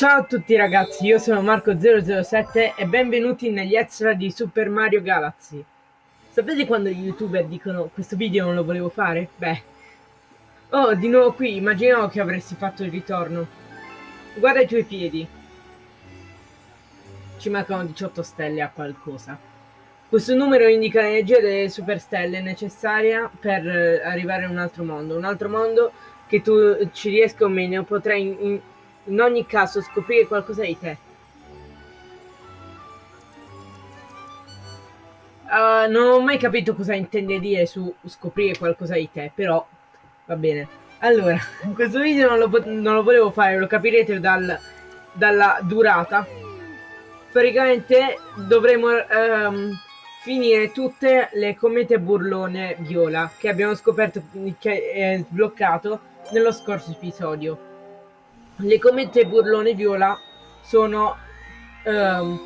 Ciao a tutti ragazzi, io sono Marco007 e benvenuti negli extra di Super Mario Galaxy. Sapete quando gli youtuber dicono questo video non lo volevo fare? Beh, oh di nuovo qui, immaginavo che avresti fatto il ritorno. Guarda i tuoi piedi. Ci mancano 18 stelle a qualcosa. Questo numero indica l'energia delle superstelle necessaria per eh, arrivare a un altro mondo. Un altro mondo che tu ci riesca o meno potrai in, in in ogni caso scoprire qualcosa di te. Uh, non ho mai capito cosa intende dire su scoprire qualcosa di te, però va bene. Allora, questo video non lo, non lo volevo fare, lo capirete dal, dalla durata. Praticamente dovremo um, finire tutte le comete burlone viola che abbiamo scoperto che è sbloccato nello scorso episodio. Le comete burlone viola sono um,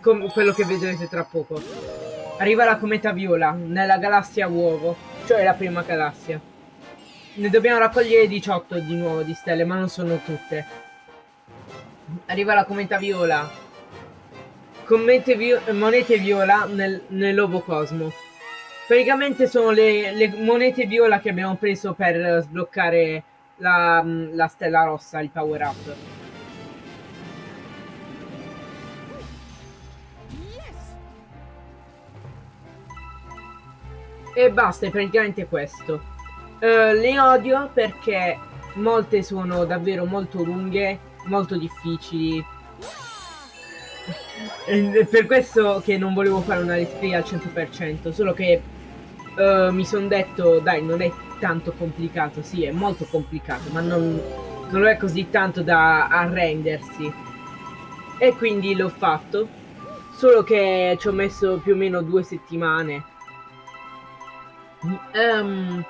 quello che vedrete tra poco. Arriva la cometa viola nella galassia uovo, cioè la prima galassia. Ne dobbiamo raccogliere 18 di nuovo di stelle, ma non sono tutte. Arriva la cometa viola. Vi monete viola nel, nell'ovo cosmo. Praticamente sono le, le monete viola che abbiamo preso per sbloccare la, la stella rossa, il power up. E basta, è praticamente questo. Uh, le odio perché molte sono davvero molto lunghe, molto difficili. È per questo che non volevo fare una let's play al 100%, solo che uh, mi sono detto, dai, non è tanto complicato, sì, è molto complicato, ma non, non è così tanto da arrendersi. E quindi l'ho fatto, solo che ci ho messo più o meno due settimane. Um,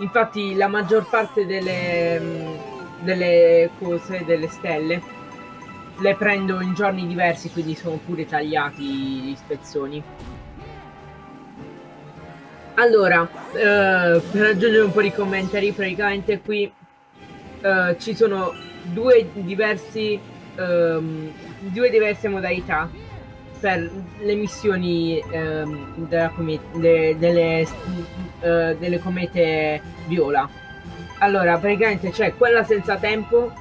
infatti la maggior parte delle, delle cose, delle stelle, le prendo in giorni diversi, quindi sono pure tagliati gli spezzoni. Allora, eh, per aggiungere un po' di commentari, praticamente qui eh, ci sono due diversi ehm, due diverse modalità per le missioni ehm, come, de, delle, eh, delle comete viola. Allora, praticamente c'è quella senza tempo,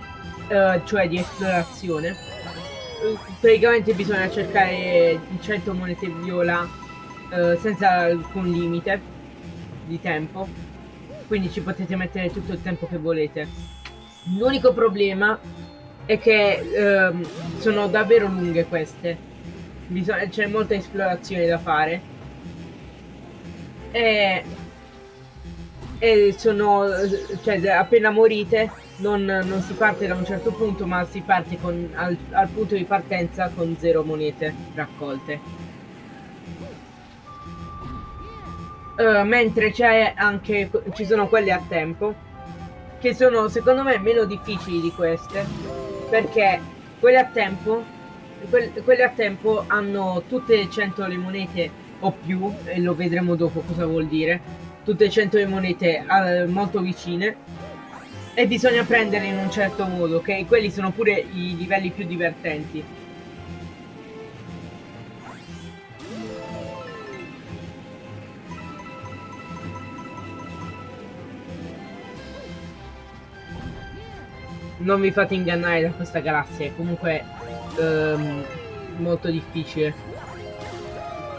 eh, cioè di esplorazione. Praticamente bisogna cercare 100 monete viola eh, senza alcun limite di tempo. Quindi ci potete mettere tutto il tempo che volete. L'unico problema è che ehm, sono davvero lunghe queste. C'è molta esplorazione da fare. E, e sono cioè appena morite non, non, si parte da un certo punto ma si parte con, al, al punto di partenza con zero monete raccolte Uh, mentre c'è anche ci sono quelle a tempo che sono secondo me meno difficili di queste perché quelle a tempo que quelle a tempo hanno tutte 100 le monete o più e lo vedremo dopo cosa vuol dire tutte 100 le monete uh, molto vicine e bisogna prenderle in un certo modo ok? Quelli sono pure i livelli più divertenti non vi fate ingannare da questa galassia, è comunque um, molto difficile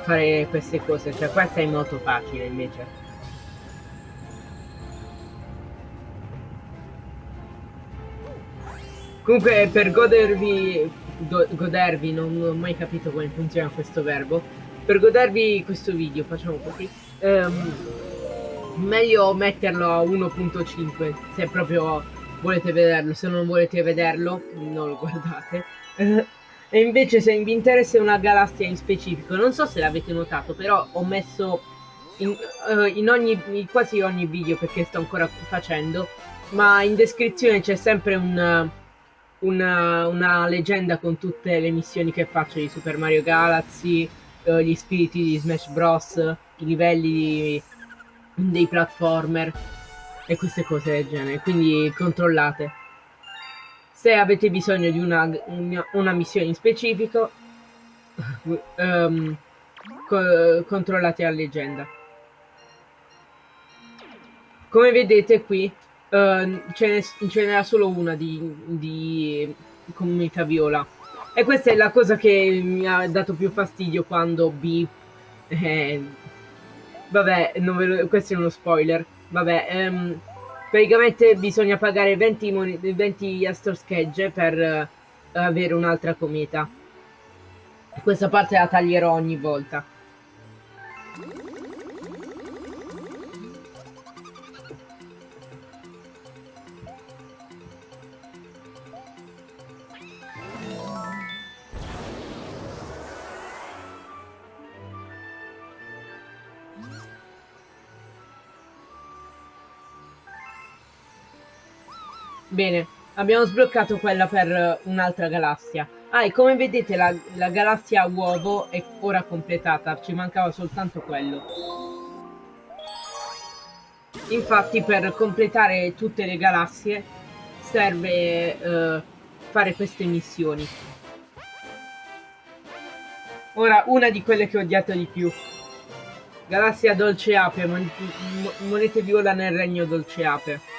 fare queste cose, cioè questa è molto facile invece. Comunque per godervi, go, godervi, non, ho mai capito come funziona questo verbo, per godervi questo video, facciamo così, um, meglio metterlo a 1.5 se proprio volete vederlo, se non volete vederlo non lo guardate. e invece se vi interessa una galassia in specifico, non so se l'avete notato, però ho messo in, uh, in, ogni, in quasi ogni video perché sto ancora facendo, ma in descrizione c'è sempre un, una, una, leggenda con tutte le missioni che faccio di Super Mario Galaxy, uh, gli spiriti di Smash Bros, i livelli dei platformer e queste cose del genere, quindi controllate. Se avete bisogno di una, una missione in specifico, um, co controllate la leggenda. Come vedete qui uh, ce n'era solo una di, di comunità viola. E questa è la cosa che mi ha dato più fastidio quando B... Eh, vabbè, lo, questo è uno spoiler. Vabbè, um, praticamente bisogna pagare 20, 20 Astor Schegge per uh, avere un'altra cometa. Questa parte la taglierò ogni volta. Bene, abbiamo sbloccato quella per un'altra galassia. Ah, e come vedete la, la galassia uovo è ora completata, ci mancava soltanto quello. Infatti per completare tutte le galassie serve uh, fare queste missioni. Ora, una di quelle che ho odiato di più. Galassia Dolce Ape, mon monete viola nel regno Dolce Ape.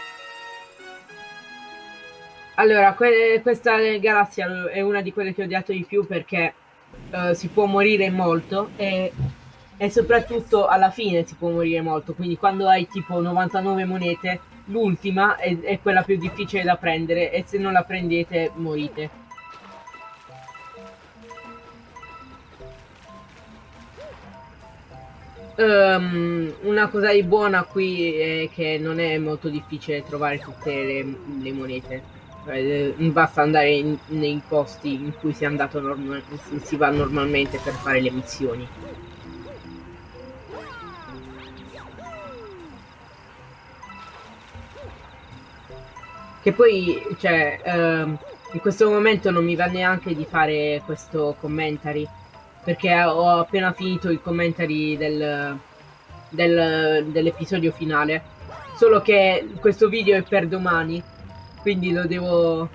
Allora, que questa galassia è una di quelle che ho odiato di più perché uh, si può morire molto e, e, soprattutto alla fine si può morire molto, quindi quando hai tipo 99 monete, l'ultima è, è quella più difficile da prendere e se non la prendete morite. Um, una cosa di buona qui è che non è molto difficile trovare tutte le, le monete. Eh, basta andare in, nei posti in cui si, si va normalmente per fare le missioni. Che poi, cioè, ehm, in questo momento non mi va neanche di fare questo commentary, perché ho appena finito il commentary del, del, dell'episodio finale. Solo che questo video è per domani quindi lo devo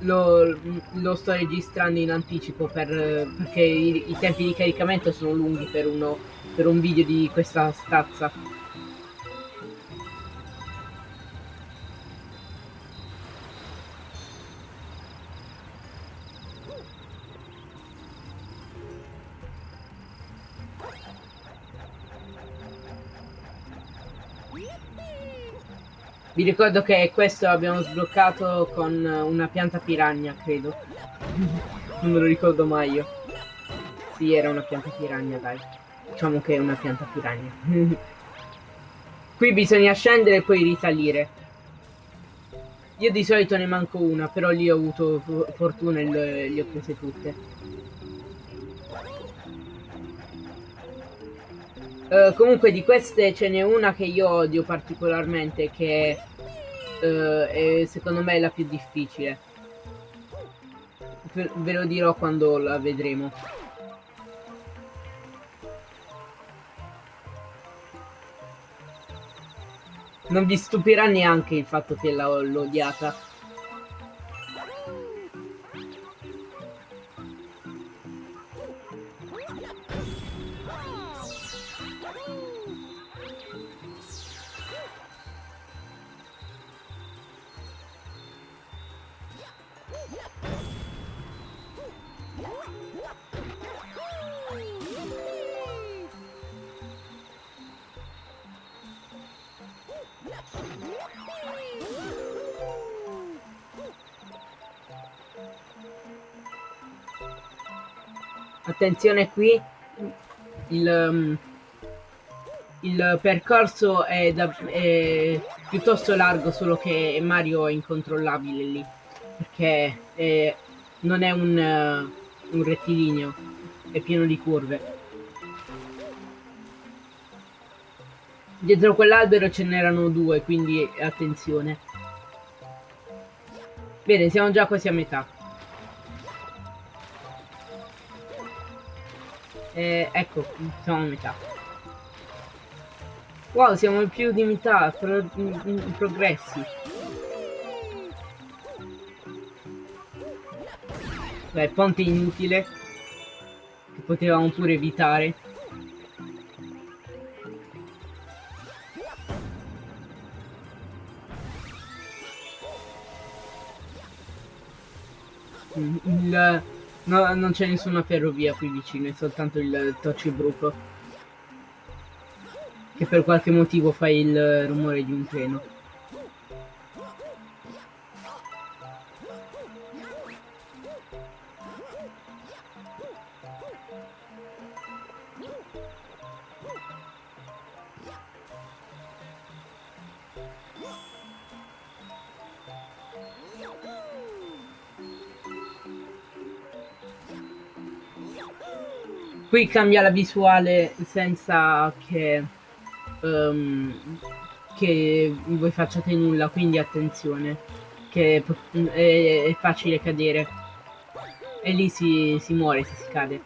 lo, lo, sto registrando in anticipo per, perché i, i, tempi di caricamento sono lunghi per, uno, per un video di questa stazza Vi ricordo che questo l'abbiamo sbloccato con una pianta piragna, credo. non me lo ricordo mai io. Sì, era una pianta piragna, dai. Diciamo che è una pianta piragna. Qui bisogna scendere e poi risalire. Io di solito ne manco una, però lì ho avuto fortuna e le, ho prese tutte. Uh, comunque di queste ce n'è una che io odio particolarmente che uh, è secondo me la più difficile. Ve lo dirò quando la vedremo. Non vi stupirà neanche il fatto che l'ho odiata. Attenzione qui il, um, il percorso è, da, è, piuttosto largo solo che Mario è incontrollabile lì perché è, non è un, uh, un rettilineo è pieno di curve. Dietro quell'albero ce n'erano due quindi attenzione. Bene siamo già quasi a metà Eh, ecco, siamo a metà. Wow, siamo più di metà, pro progressi. Beh, ponte inutile. Che potevamo pure evitare. Il, no, non c'è nessuna ferrovia qui vicino, è soltanto il Tocibruco. Che per qualche motivo fa il rumore di un treno. Qui cambia la visuale senza che, um, che voi facciate nulla, quindi attenzione, che è, è facile cadere. E lì si, si muore se si cade.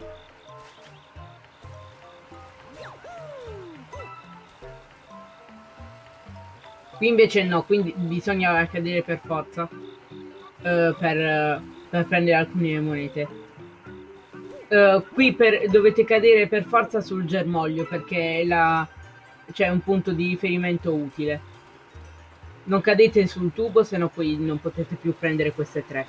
Qui invece no, quindi bisogna cadere per forza uh, per, per prendere alcune monete. Uh, qui per, dovete cadere per forza sul germoglio perché c'è un punto di riferimento utile. Non cadete sul tubo, se no poi non potete più prendere queste tre.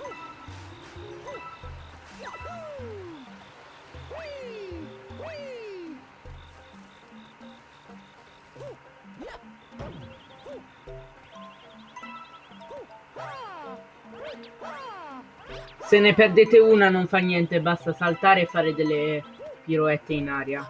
Se ne perdete una non fa niente, basta saltare e fare delle piroette in aria.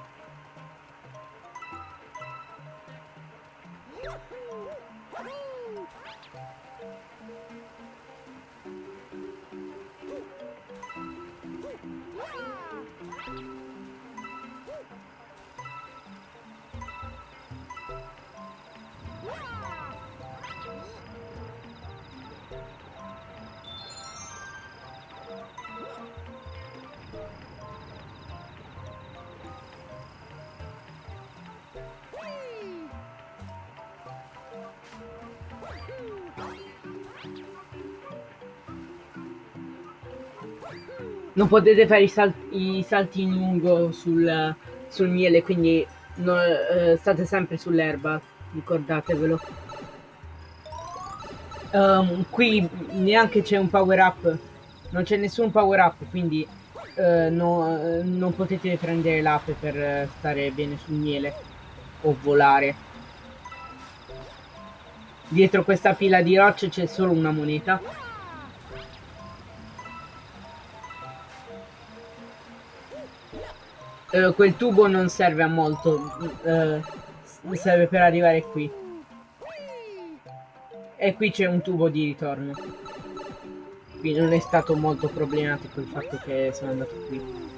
Non potete fare i, sal i salti in lungo sul, sul miele, quindi no, eh, state sempre sull'erba, ricordatevelo. Um, qui neanche c'è un power up, non c'è nessun power up, quindi uh, no, non potete prendere l'ape per stare bene sul miele o volare. Dietro questa pila di rocce c'è solo una moneta Uh, quel tubo non serve a molto, uh, serve per arrivare qui. E qui c'è un tubo di ritorno. Quindi non è stato molto problematico il fatto che sono andato qui.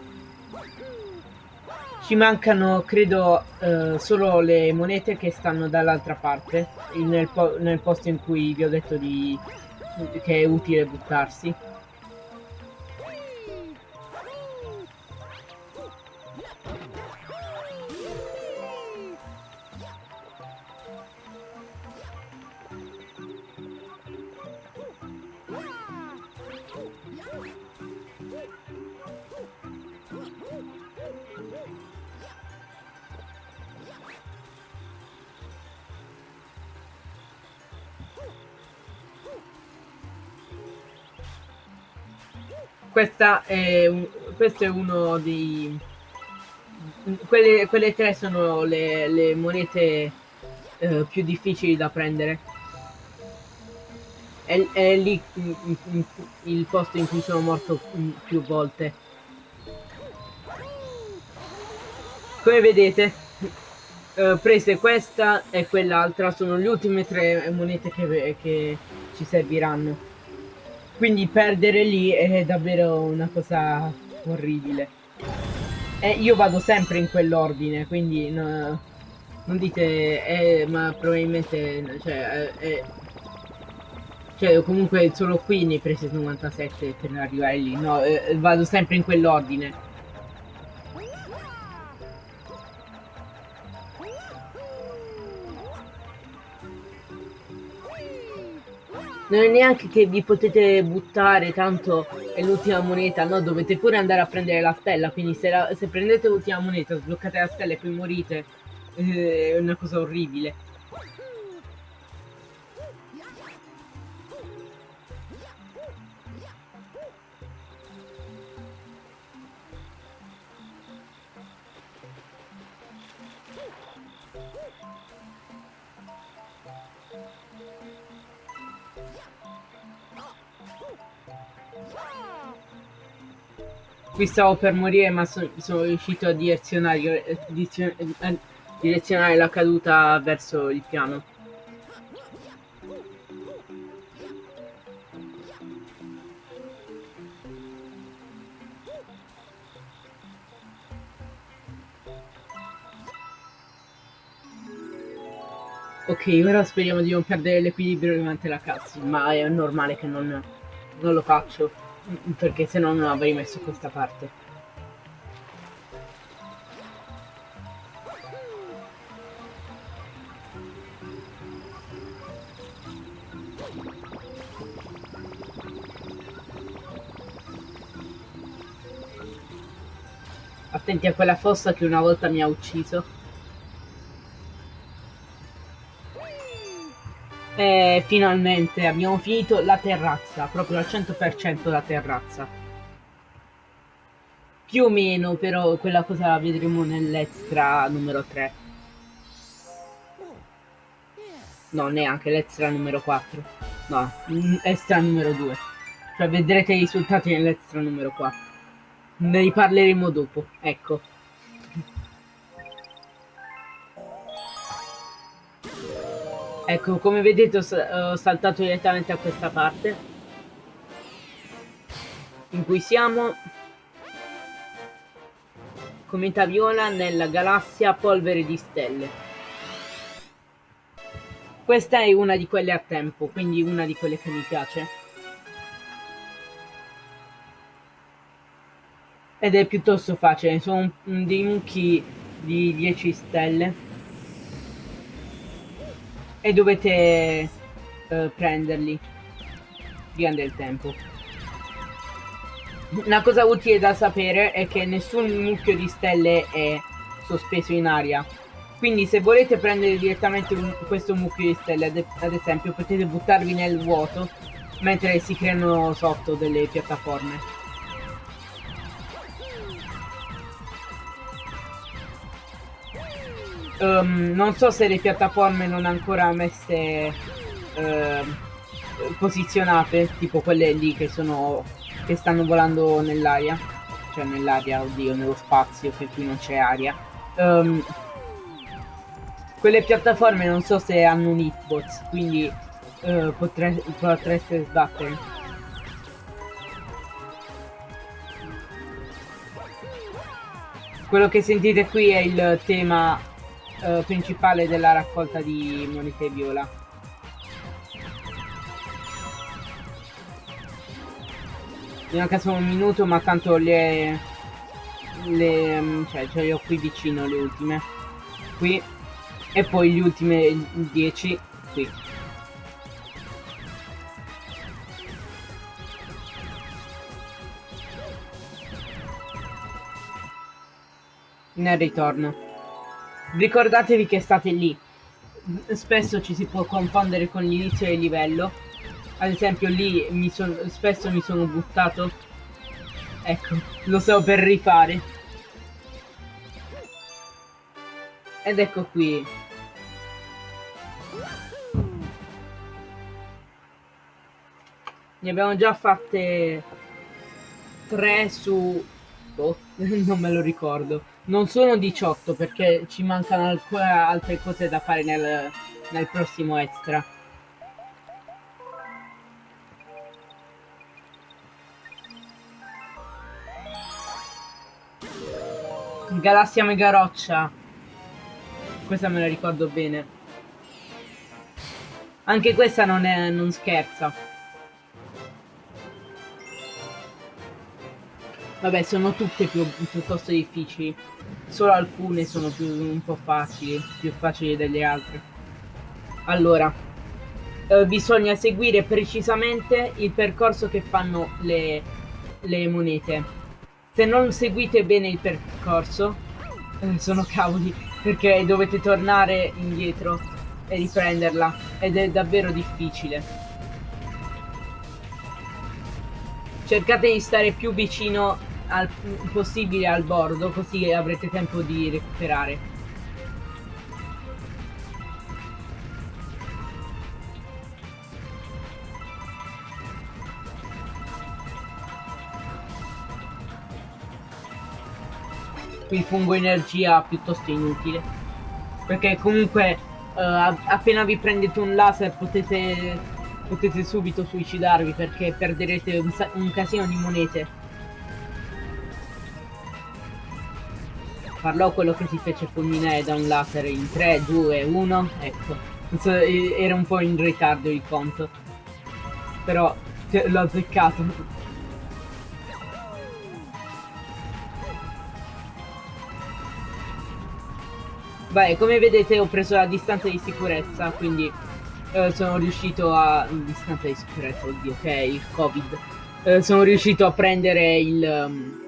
Ci mancano, credo, uh, solo le monete che stanno dall'altra parte, nel, po nel posto in cui vi ho detto di che è utile buttarsi. Questa è un, questo è uno dei... Quelle, quelle tre sono le, le monete eh, più difficili da prendere. È, è lì il posto in cui sono morto più volte. Come vedete, eh, prese questa e quell'altra, sono le ultime tre monete che, che ci serviranno. Quindi perdere lì è davvero una cosa orribile. E io vado sempre in quell'ordine, quindi no, non dite, eh, ma probabilmente, cioè, eh, cioè, comunque solo qui ne prese 97 per arrivare lì, no, eh, vado sempre in quell'ordine. Non è neanche che vi potete buttare, tanto è l'ultima moneta, no, dovete pure andare a prendere la stella, quindi se, la, se prendete l'ultima moneta, sbloccate la stella e poi morite, eh, è una cosa orribile. Qui stavo per morire ma so, sono riuscito a direzionare, a direzionare la caduta verso il piano. Ok, ora speriamo di non perdere l'equilibrio durante la cutscene, ma è normale che non, non lo faccio perché se no non avrei messo questa parte. Attenti a quella fossa che una volta mi ha ucciso. E finalmente abbiamo finito la terrazza, proprio al 100% la terrazza. Più o meno, però quella cosa la vedremo nell'extra numero 3. No, neanche l'extra numero 4. No, extra numero 2. Cioè vedrete i risultati nell'extra numero 4. Ne riparleremo dopo, ecco. Ecco, come vedete ho, saltato direttamente a questa parte in cui siamo cometa viola nella galassia polvere di stelle. Questa è una di quelle a tempo, quindi una di quelle che mi piace. Ed è piuttosto facile, sono dei mucchi di 10 stelle e dovete uh, prenderli via del tempo. Una cosa utile da sapere è che nessun mucchio di stelle è sospeso in aria. Quindi se volete prendere direttamente un, questo mucchio di stelle, ad, ad esempio, potete buttarvi nel vuoto mentre si creano sotto delle piattaforme. Um, non so se le piattaforme non ancora messe uh, posizionate, tipo quelle lì che sono che stanno volando nell'aria, cioè nell'aria, oddio, nello spazio, che qui non c'è aria. Um, quelle piattaforme non so se hanno un hitbox, quindi uh, potre potreste sbattere. Quello che sentite qui è il tema eh, principale della raccolta di monete viola. Mi manca solo un minuto, ma tanto le... le mm, cioè, ce le ho qui vicino le ultime. Qui. E poi gli ultimi 10 qui. Nel ritorno. Ricordatevi che state lì. Spesso ci si può confondere con l'inizio del livello. Ad esempio lì mi son, spesso mi sono buttato. Ecco, lo so per rifare. Ed ecco qui. Ne abbiamo già fatte tre su... Boh, non me lo ricordo. Non sono 18 perché ci mancano ancora altre cose da fare nel, nel prossimo extra. Galassia Mega Roccia. Questa me la ricordo bene. Anche questa non, è, non scherza. Vabbè, sono tutte più, piuttosto difficili. Solo alcune sono più, un po' facili, più facili delle altre. Allora, eh, bisogna seguire precisamente il percorso che fanno le, le monete. Se non seguite bene il percorso, eh, sono cavoli, perché dovete tornare indietro e riprenderla ed è davvero difficile. Cercate di stare più vicino al possibile al bordo, così avrete tempo di recuperare. Qui fungo energia piuttosto inutile. Perché comunque uh, appena vi prendete un laser potete, potete subito suicidarvi perché perderete un, un casino di monete. Parlò quello che si fece fulminare da un laser in 3, 2, 1, ecco. Era un po' in ritardo il conto. Però l'ho azzeccato. Beh, come vedete ho preso la distanza di sicurezza, quindi eh, sono riuscito a... distanza di sicurezza, oddio, che è il covid. Eh, sono riuscito a prendere il... Um,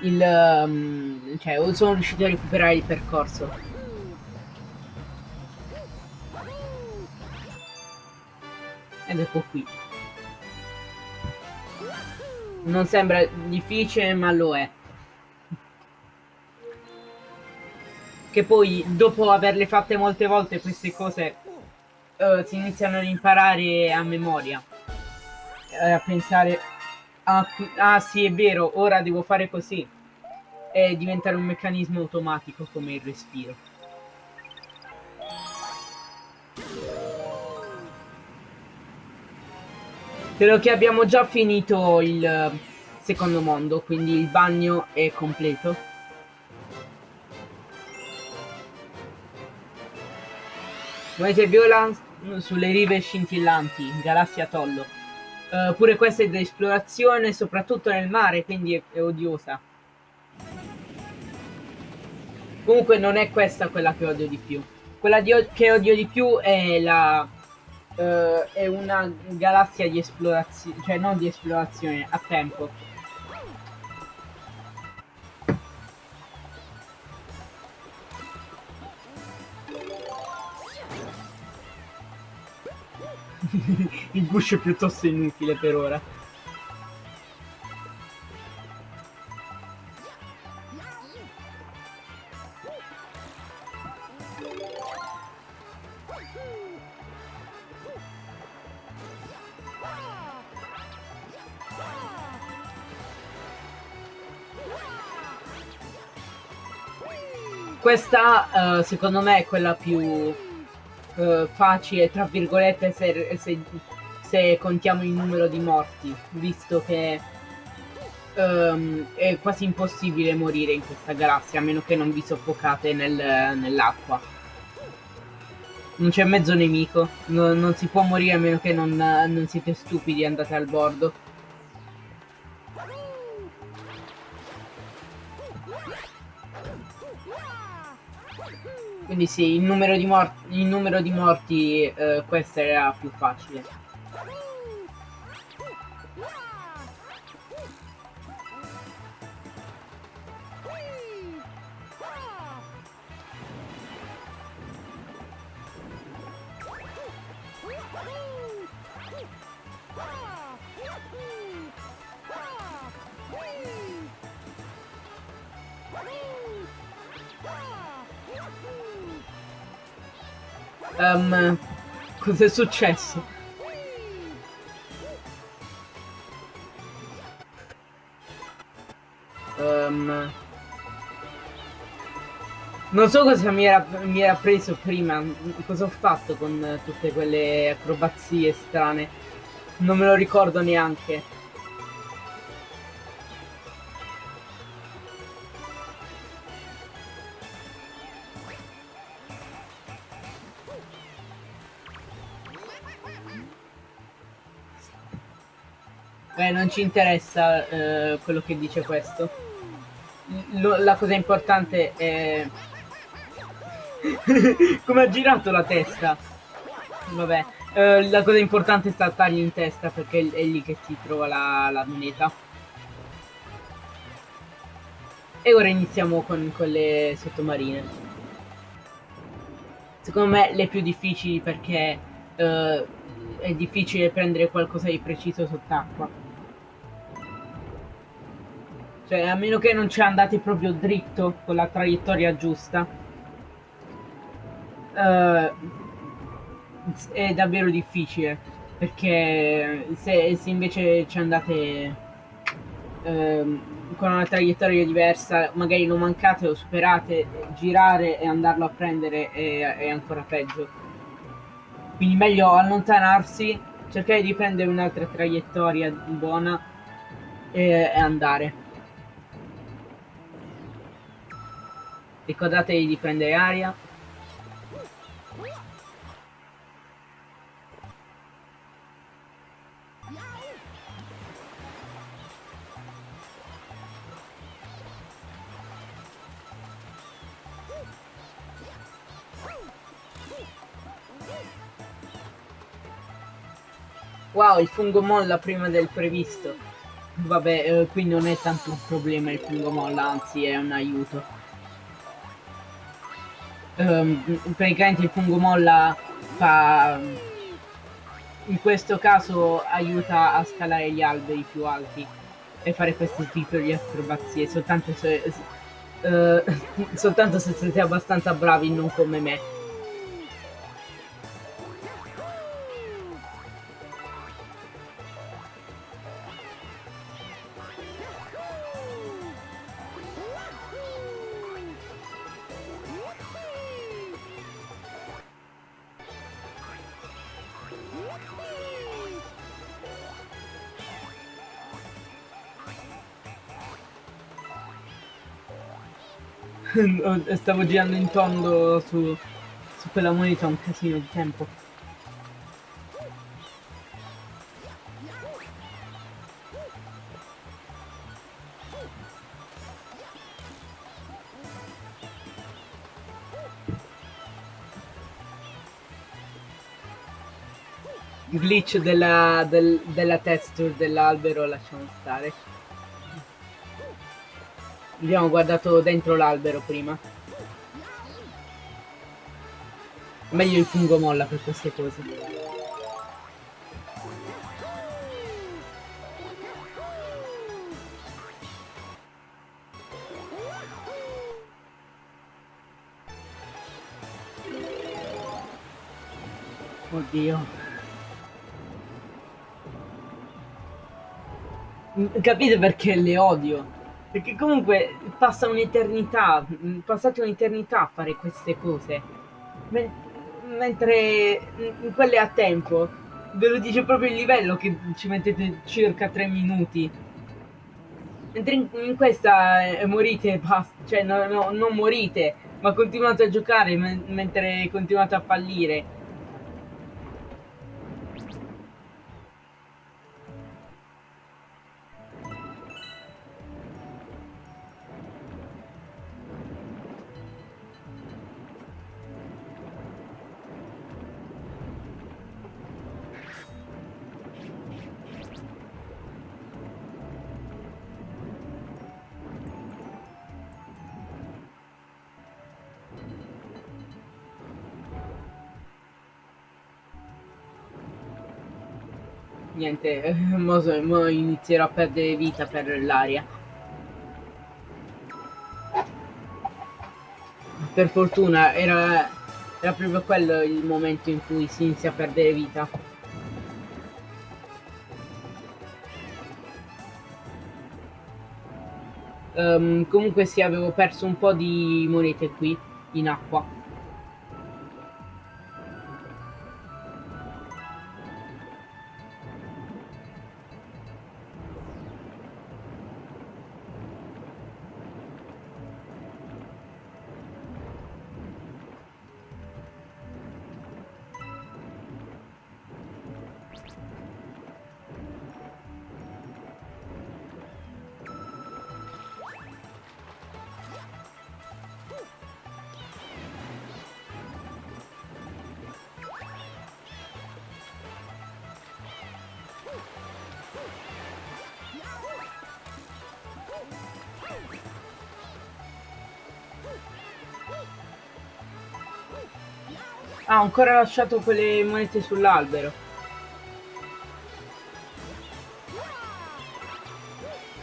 il... Um, cioè, sono riuscito a recuperare il percorso. Ed ecco qui. Non sembra difficile, ma lo è. Che poi, dopo averle fatte molte volte queste cose, uh, si iniziano ad imparare a memoria. Uh, a pensare ah, ah sì è vero, ora devo fare così e diventare un meccanismo automatico come il respiro. Credo che abbiamo già finito il secondo mondo, quindi il bagno è completo. Monete viola sulle rive scintillanti, galassia Tollo. Uh, pure questa è da esplorazione, soprattutto nel mare, quindi è, è odiosa. Comunque non è questa quella che odio di più. Quella di che odio di più è la... Uh, è una galassia di esplorazione, cioè non di esplorazione, a tempo. Il push è piuttosto inutile per ora. Questa uh, secondo me è quella più uh, facile, tra virgolette, se, se, se, contiamo il numero di morti, visto che um, è quasi impossibile morire in questa galassia, a meno che non vi soffocate nel, nell'acqua. Non c'è mezzo nemico, no, non si può morire a meno che non, non siete stupidi e andate al bordo. Quindi sì, il numero di, mor il numero di morti, eh, questa era più facile. Um, Cos'è successo? Um, non so cosa mi era, mi era preso prima, cosa ho fatto con tutte quelle acrobazie strane. Non me lo ricordo neanche. Beh, non ci interessa eh, quello che dice questo. L la cosa importante è... Come ha girato la testa? Vabbè, eh, la cosa importante è saltargli in testa perché è lì che si trova la, la moneta. E ora iniziamo con, con le sottomarine. Secondo me le più difficili perché eh, è difficile prendere qualcosa di preciso sott'acqua. Cioè, a meno che non ci andate proprio dritto con la traiettoria giusta. Uh, è davvero difficile. Perché se, se invece ci andate uh, con una traiettoria diversa, magari lo mancate, lo superate, girare e andarlo a prendere è, è ancora peggio. Quindi meglio allontanarsi, cercare di prendere un'altra traiettoria buona e, e andare. Ricordatevi di prendere aria. Wow, il fungo molla prima del previsto. Vabbè, eh, qui non è tanto un problema il fungo molla, anzi è un aiuto um, praticamente il fungo molla fa in questo caso aiuta a scalare gli alberi più alti e fare questo tipo di acrobazie soltanto se, uh, soltanto se siete abbastanza bravi non come me Stavo girando in tondo su, su quella moneta un casino di tempo. glitch della, del, della texture dell'albero lasciamo stare Abbiamo guardato dentro l'albero prima. Meglio il fungo molla per queste cose. Oddio. Capite perché le odio? Perché comunque passa un'eternità, mm, passate un'eternità a fare queste cose. Men mentre in quelle a tempo, ve lo dice proprio il livello che ci mettete circa 3 minuti. Mentre in, in questa eh, morite, basta, cioè no, no, non morite, ma continuate a giocare men mentre continuate a fallire. Niente, mo, mo inizierò a perdere vita per l'aria. Per fortuna era, era proprio quello il momento in cui si inizia a perdere vita. Um, comunque sì, avevo perso un po' di monete qui, in acqua. Ho ancora lasciato quelle monete sull'albero.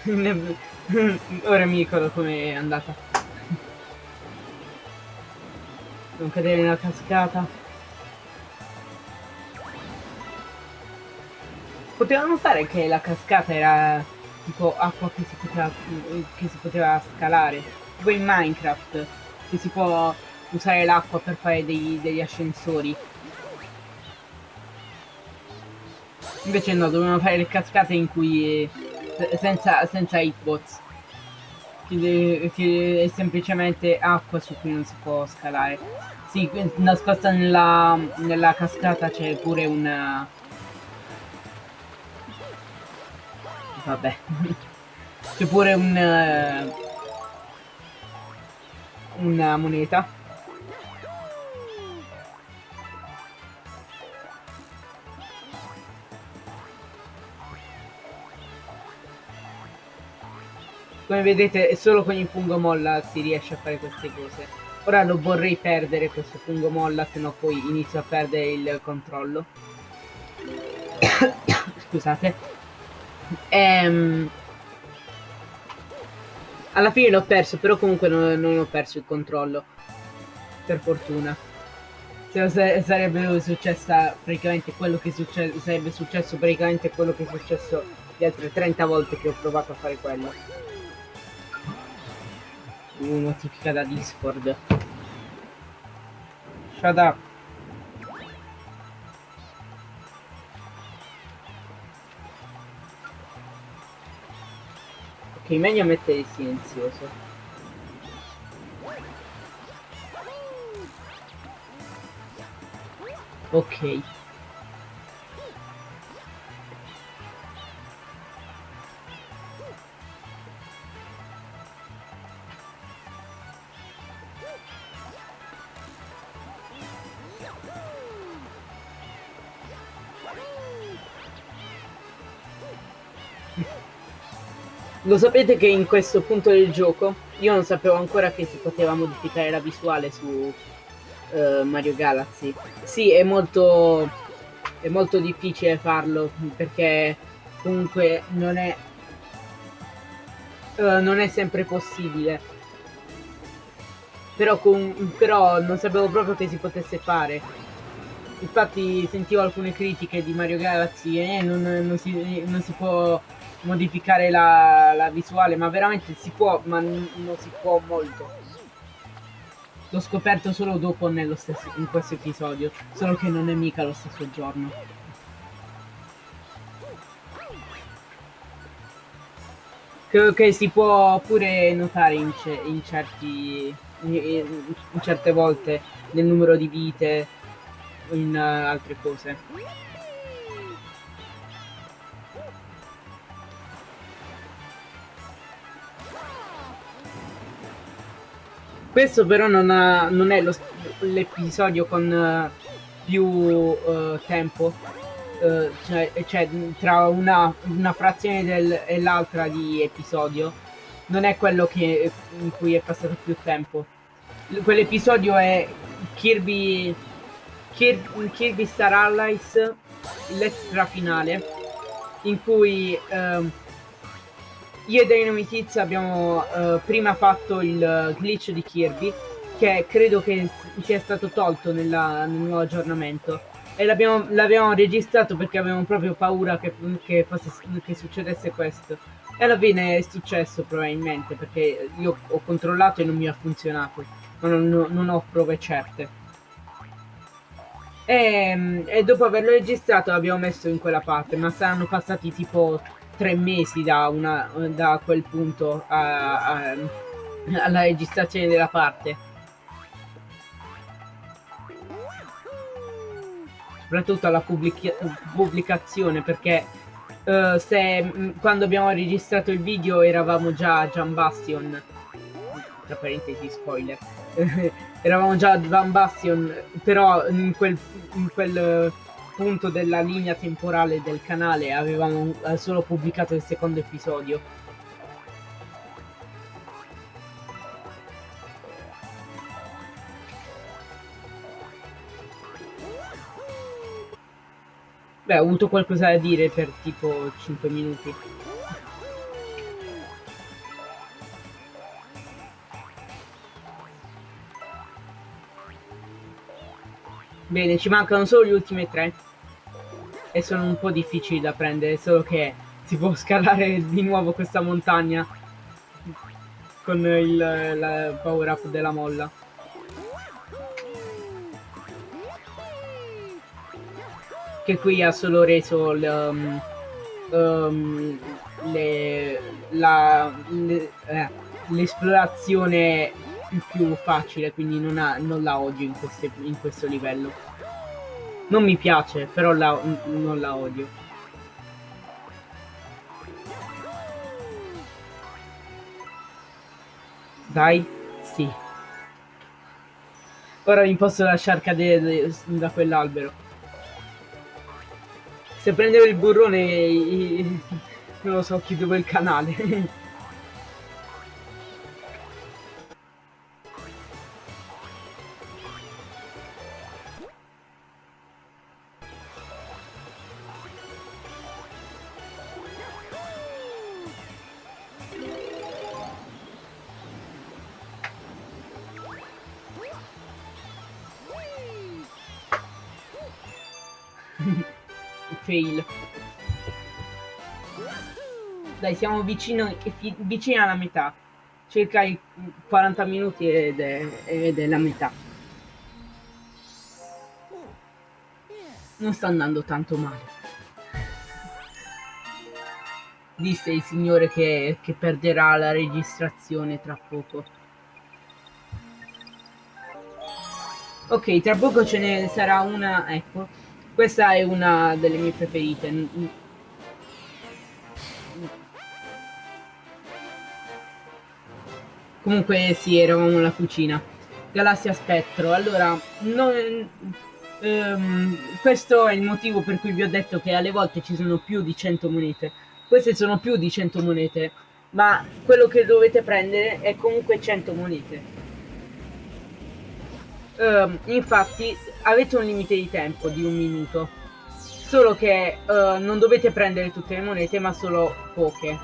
Ora mi ricordo com'è andata. Non cadere nella cascata. Potevano fare che la cascata era tipo acqua che si poteva, che si poteva scalare. Tipo in Minecraft, che si può usare l'acqua per fare dei, degli ascensori. Invece no, dovevano fare le cascate in cui... senza, senza hitbox. Che, che è semplicemente acqua su cui non si può scalare. Sì, nascosta nella, nella cascata c'è pure una... Vabbè. c'è pure un... una moneta. Come vedete solo con il fungo molla si riesce a fare queste cose. Ora non vorrei perdere questo fungo molla, se no poi inizio a perdere il controllo. Scusate. Ehm... Alla fine l'ho perso, però comunque non, non, ho perso il controllo. Per fortuna. Se sarebbe successa praticamente quello che succe sarebbe successo praticamente quello che è successo le altre 30 volte che ho provato a fare quello notifica da Discord. Shut up. Ok, meglio mettere il silenzioso. Ok. Lo sapete che in questo punto del gioco io non sapevo ancora che si poteva modificare la visuale su uh, Mario Galaxy. Sì, è molto, è molto difficile farlo perché comunque non è, uh, non è sempre possibile. Però, però non sapevo proprio che si potesse fare. Infatti sentivo alcune critiche di Mario Galaxy eh, non, non, si, non si può modificare la, la visuale, ma veramente si può, ma non si può molto. L'ho scoperto solo dopo nello stesso, in questo episodio, solo che non è mica lo stesso giorno. Credo che si può pure notare in, in certi in, in certe volte nel numero di vite in uh, altre cose. Questo però non, ha, non è l'episodio con uh, più uh, tempo, uh, cioè, cioè, tra una, una frazione del, e l'altra di episodio, non è quello che, in cui è passato più tempo. Quell'episodio è Kirby, Kirby, Kirby Star Allies, l'extra finale, in cui... Uh, io e Dynamite abbiamo uh, prima fatto il glitch di Kirby, che credo che sia stato tolto nella, nel nuovo aggiornamento. E l'abbiamo registrato perché avevamo proprio paura che, che, fosse, che succedesse questo. E alla fine è successo probabilmente, perché io ho controllato e non mi ha funzionato. Ma non, non ho prove certe. E, e, dopo averlo registrato l'abbiamo messo in quella parte, ma saranno passati tipo tre mesi da, una, da quel punto a, a, alla registrazione della parte. Soprattutto alla pubblica pubblicazione perché uh, se quando abbiamo registrato il video eravamo già a Jam Bastion, tra parentesi spoiler, eravamo già a Jam Bastion, però in quel, in quel punto della linea temporale del canale avevamo solo pubblicato il secondo episodio. Beh, ho avuto qualcosa da dire per tipo 5 minuti. Bene, ci mancano solo gli ultimi tre. E sono un po' difficili da prendere, solo che si può scalare di nuovo questa montagna con il, la power up della molla. Che qui ha solo reso um, um, l'esplorazione eh, più, facile, quindi non, ha, non la odio in, queste, in questo livello. Non mi piace, però la, non la odio. Dai, sì. Ora mi posso lasciare cadere da quell'albero. Se prendevo il burrone, non lo so, chiudevo il canale. fail. Dai, siamo vicino, vicini alla metà. Circa i 40 minuti ed è, ed è la metà. Non sta andando tanto male. Disse il signore che, che perderà la registrazione tra poco. Ok, tra poco ce ne sarà una, ecco, questa è una delle mie preferite. Comunque sì, eravamo alla cucina. Galassia Spettro. Allora, non, ehm, questo è il motivo per cui vi ho detto che alle volte ci sono più di 100 monete. Queste sono più di 100 monete, ma quello che dovete prendere è comunque 100 monete. Uh, infatti avete un limite di tempo di un minuto. Solo che uh, non dovete prendere tutte le monete, ma solo poche.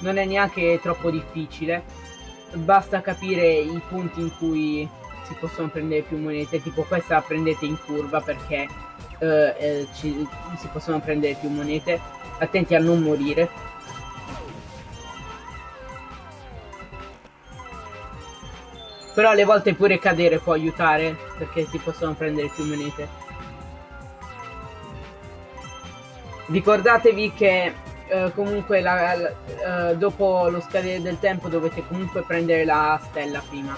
Non è neanche troppo difficile. Basta capire i punti in cui si possono prendere più monete. Tipo questa la prendete in curva perché uh, eh, ci, si possono prendere più monete. Attenti a non morire. Però alle volte pure cadere può aiutare, perché si possono prendere più monete. Ricordatevi che eh, comunque la, la, eh, dopo lo scadere del tempo dovete comunque prendere la stella prima.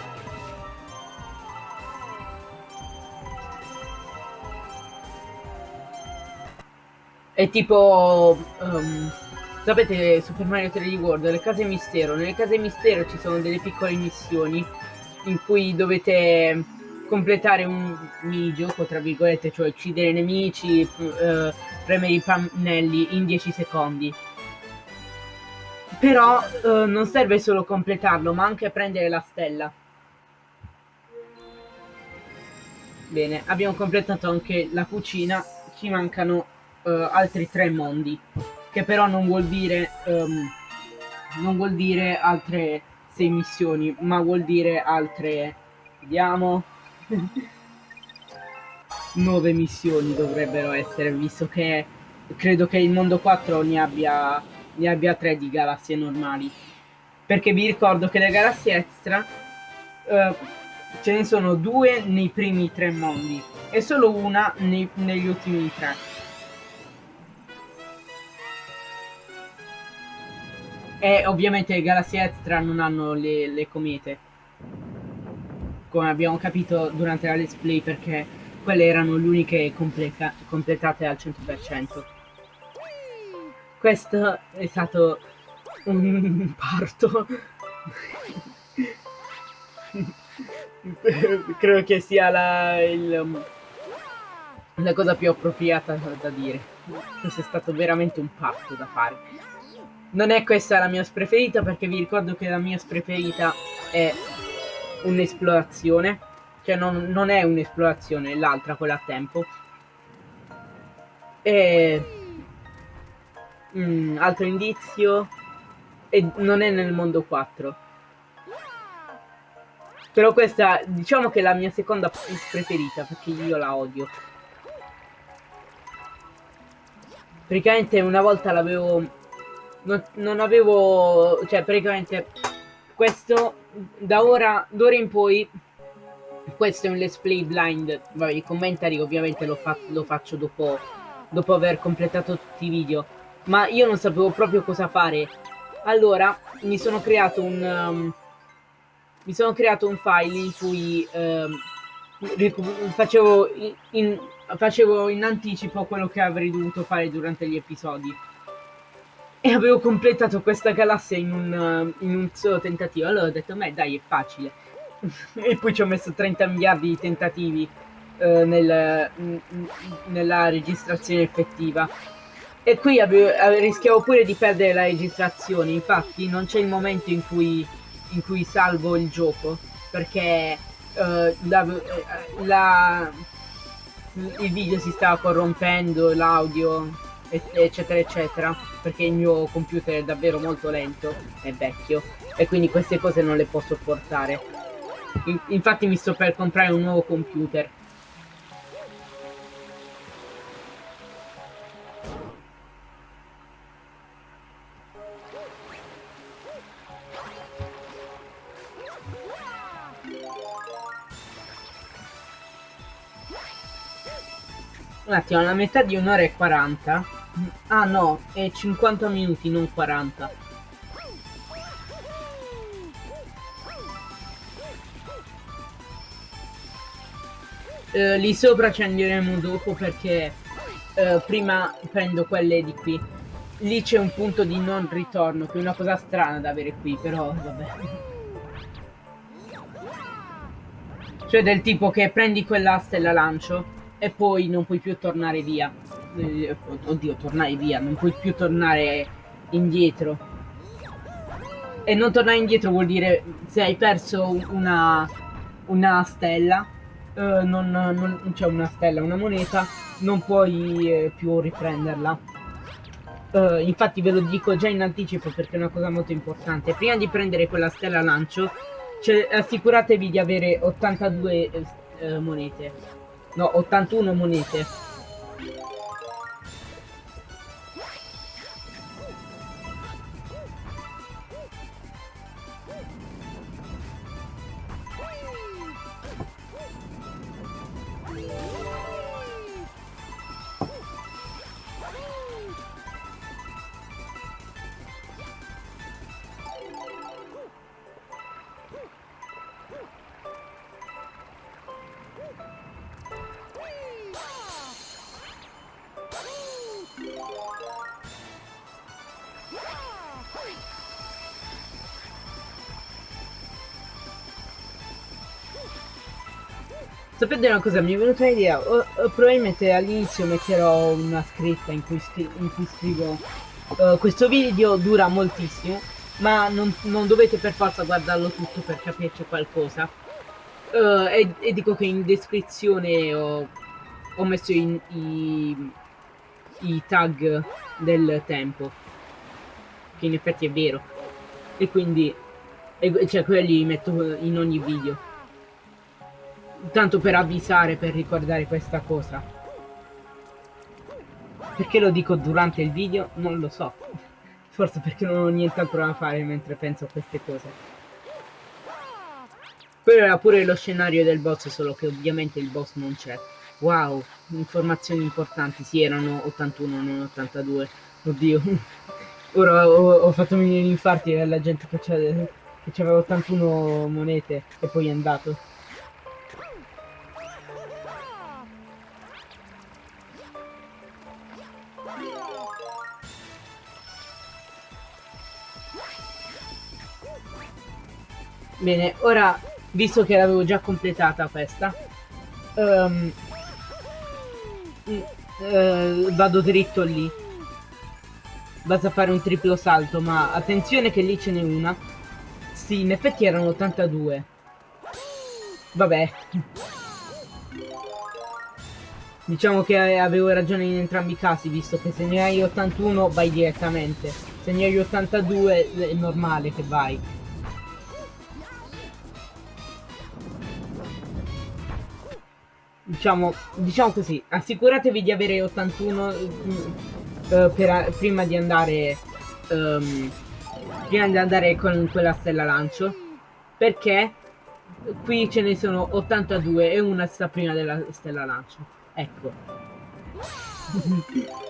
È tipo... Um, sapete Super Mario 3D World, le case mistero. Nelle case mistero ci sono delle piccole missioni in cui dovete completare un minigioco, tra virgolette, cioè uccidere nemici, eh, premere i pannelli in 10 secondi. Però eh, non serve solo completarlo, ma anche prendere la stella. Bene, abbiamo completato anche la cucina, ci mancano eh, altri tre mondi, che però non vuol dire, um, non vuol dire altre 6 missioni, ma vuol dire altre, vediamo, 9 missioni dovrebbero essere, visto che credo che il mondo 4 ne abbia, ne abbia 3 di galassie normali. Perché vi ricordo che le galassie extra uh, ce ne sono due nei primi tre mondi e solo una nei, negli ultimi tre. E ovviamente le galassie extra non hanno le, le comete. Come abbiamo capito durante la let's play perché quelle erano le uniche completate al 100%. Questo è stato un parto. Credo che sia la, il, la cosa più appropriata da dire. Questo è stato veramente un parto da fare. Non è questa la mia preferita perché vi ricordo che la mia preferita è un'esplorazione. cioè non, non è un'esplorazione, è l'altra quella a tempo. E... Mm, altro indizio, e non è nel mondo 4. Però questa, diciamo che è la mia seconda preferita, perché io la odio. Praticamente una volta l'avevo... Non, non, avevo... Cioè, praticamente... Questo, da ora, d'ora in poi, questo è un let's play blind. Vabbè, i commentari ovviamente lo, fa lo faccio dopo, dopo aver completato tutti i video. Ma io non sapevo proprio cosa fare. Allora, mi sono creato un... Um, mi sono creato un file in cui um, facevo, in, facevo in anticipo quello che avrei dovuto fare durante gli episodi. E avevo completato questa galassia in un, in un solo tentativo. Allora ho detto, beh dai, è facile e poi ci ho messo 30 miliardi di tentativi eh, nel, nella registrazione effettiva. E qui avevo, rischiavo pure di perdere la registrazione, infatti non c'è il momento in cui, in cui salvo il gioco, perché eh, la, la, il video si stava corrompendo, l'audio, eccetera eccetera, perché il mio computer è davvero molto lento, è vecchio, e quindi queste cose non le posso portare. Infatti mi sto per comprare un nuovo computer. Un attimo, la metà di un'ora e 40. Ah no, è 50 minuti, non 40. Eh, lì sopra ci andremo dopo perché eh, prima prendo quelle di qui. Lì c'è un punto di non ritorno, che è una cosa strana da avere qui, però vabbè. Cioè del tipo che prendi quell'asta e la lancio e poi non puoi più tornare via. Eh, oddio, tornare via, non puoi più tornare indietro. E non tornare indietro vuol dire se hai perso una, una stella eh, non, non c'è una stella, una moneta, non puoi eh, più riprenderla. Uh, infatti ve lo dico già in anticipo perché è una cosa molto importante. Prima di prendere quella stella lancio, cioè, assicuratevi di avere 82 uh, monete. No, 81 monete. Sapete una cosa, mi è venuta un'idea, probabilmente all'inizio metterò una scritta in cui, scri in cui scrivo uh, questo video dura moltissimo, ma non, non, dovete per forza guardarlo tutto per capirci qualcosa. Uh, e, e, dico che in descrizione ho, ho messo in, i, i tag del tempo, che in effetti è vero, e quindi, e, cioè quelli li metto in ogni video tanto per avvisare, per ricordare questa cosa. Perché lo dico durante il video? Non lo so. Forse perché non ho nient'altro da fare mentre penso a queste cose. Quello era pure lo scenario del boss, solo che ovviamente il boss non c'è. Wow, informazioni importanti. Sì, erano 81, non 82. Oddio. Ora ho, ho fatto venire infarti alla gente che c'aveva 81 monete e poi è andato. Bene, ora, visto che l'avevo già completata questa, um, uh, vado dritto lì. Basta fare un triplo salto, ma attenzione che lì ce n'è una. Sì, in effetti erano 82. Vabbè. Diciamo che avevo ragione in entrambi i casi, visto che se ne hai 81 vai direttamente. Se ne hai 82 è normale che vai. Diciamo, diciamo così, assicuratevi di avere 81 uh, eh, per, prima di andare um, prima di andare con quella stella lancio perché qui ce ne sono 82 e una sta prima della stella lancio. Ecco.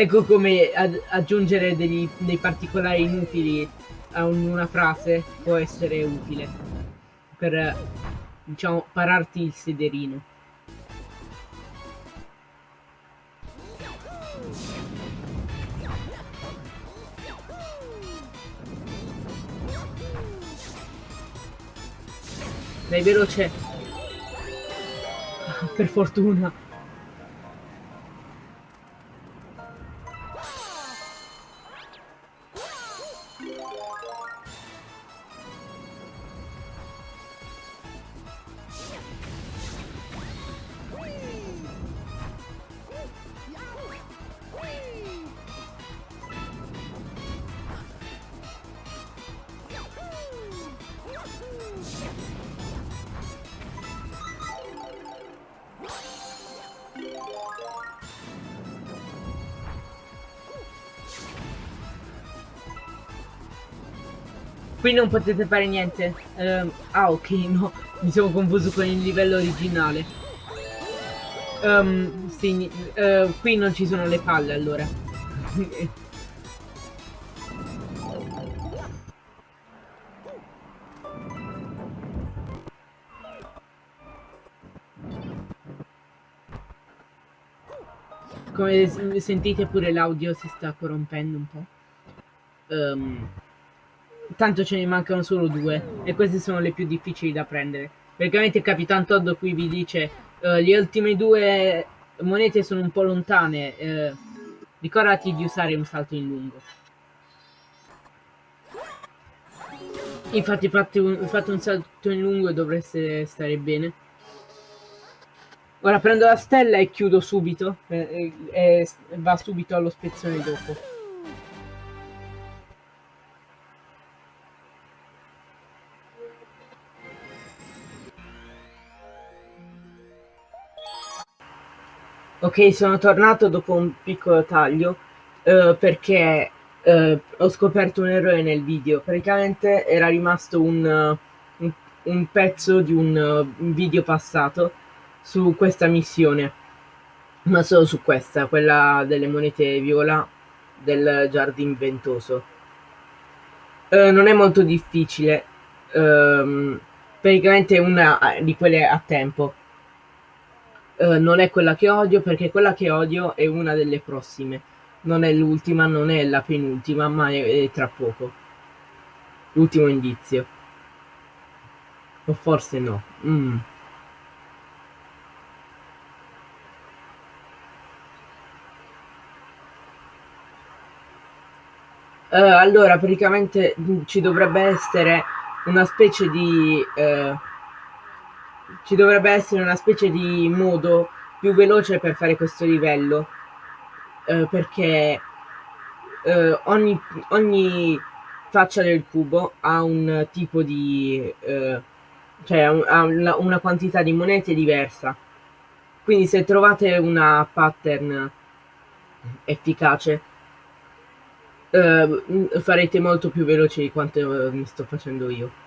Ecco come aggiungere degli, dei particolari inutili a una frase può essere utile per diciamo pararti il sederino Dai, veloce. Per fortuna. Qui non potete fare niente. Uh, ah, ok, no. Mi sono confuso con il livello originale. Um, sì, uh, qui non ci sono le palle, allora. Come sentite pure l'audio si sta corrompendo un po'. Um, tanto ce ne mancano solo due e queste sono le più difficili da prendere. Praticamente Capitan Todd qui vi dice uh, le ultime due monete sono un po' lontane, uh, ricordati di usare un salto in lungo. Infatti fate un, fate un salto in lungo e dovreste stare bene. Ora prendo la stella e chiudo subito e, e, e va subito allo spezzone dopo. Ok, sono tornato dopo un piccolo taglio uh, perché uh, ho scoperto un errore nel video. Praticamente era rimasto un, un, un pezzo di un video passato su questa missione, ma solo su questa, quella delle monete viola del giardino ventoso. non è molto difficile, um, praticamente è una di quelle a tempo eh, non è quella che odio perché quella che odio è una delle prossime. Non è l'ultima, non è la penultima, ma è, è tra poco. L'ultimo indizio. O forse no. Mm. Uh, allora, praticamente mm, ci dovrebbe essere una specie di... Uh, ci dovrebbe essere una specie di modo più veloce per fare questo livello eh, perché eh, ogni, ogni, faccia del cubo ha un tipo di eh, cioè ha una, una quantità di monete diversa. Quindi se trovate una pattern efficace eh, farete molto più veloce di quanto mi sto facendo io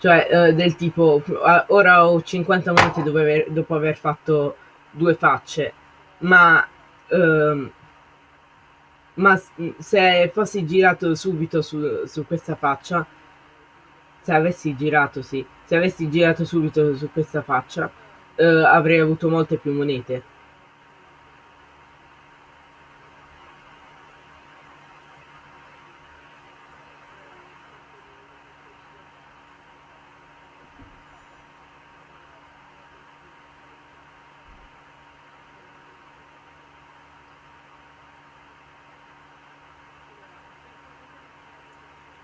Cioè, eh, del tipo, ora ho 50 monete dopo aver, dopo aver fatto due facce, ma, ehm, ma se fossi girato subito su, su questa faccia, se avessi girato, sì, se avessi girato subito su questa faccia, eh, avrei avuto molte più monete.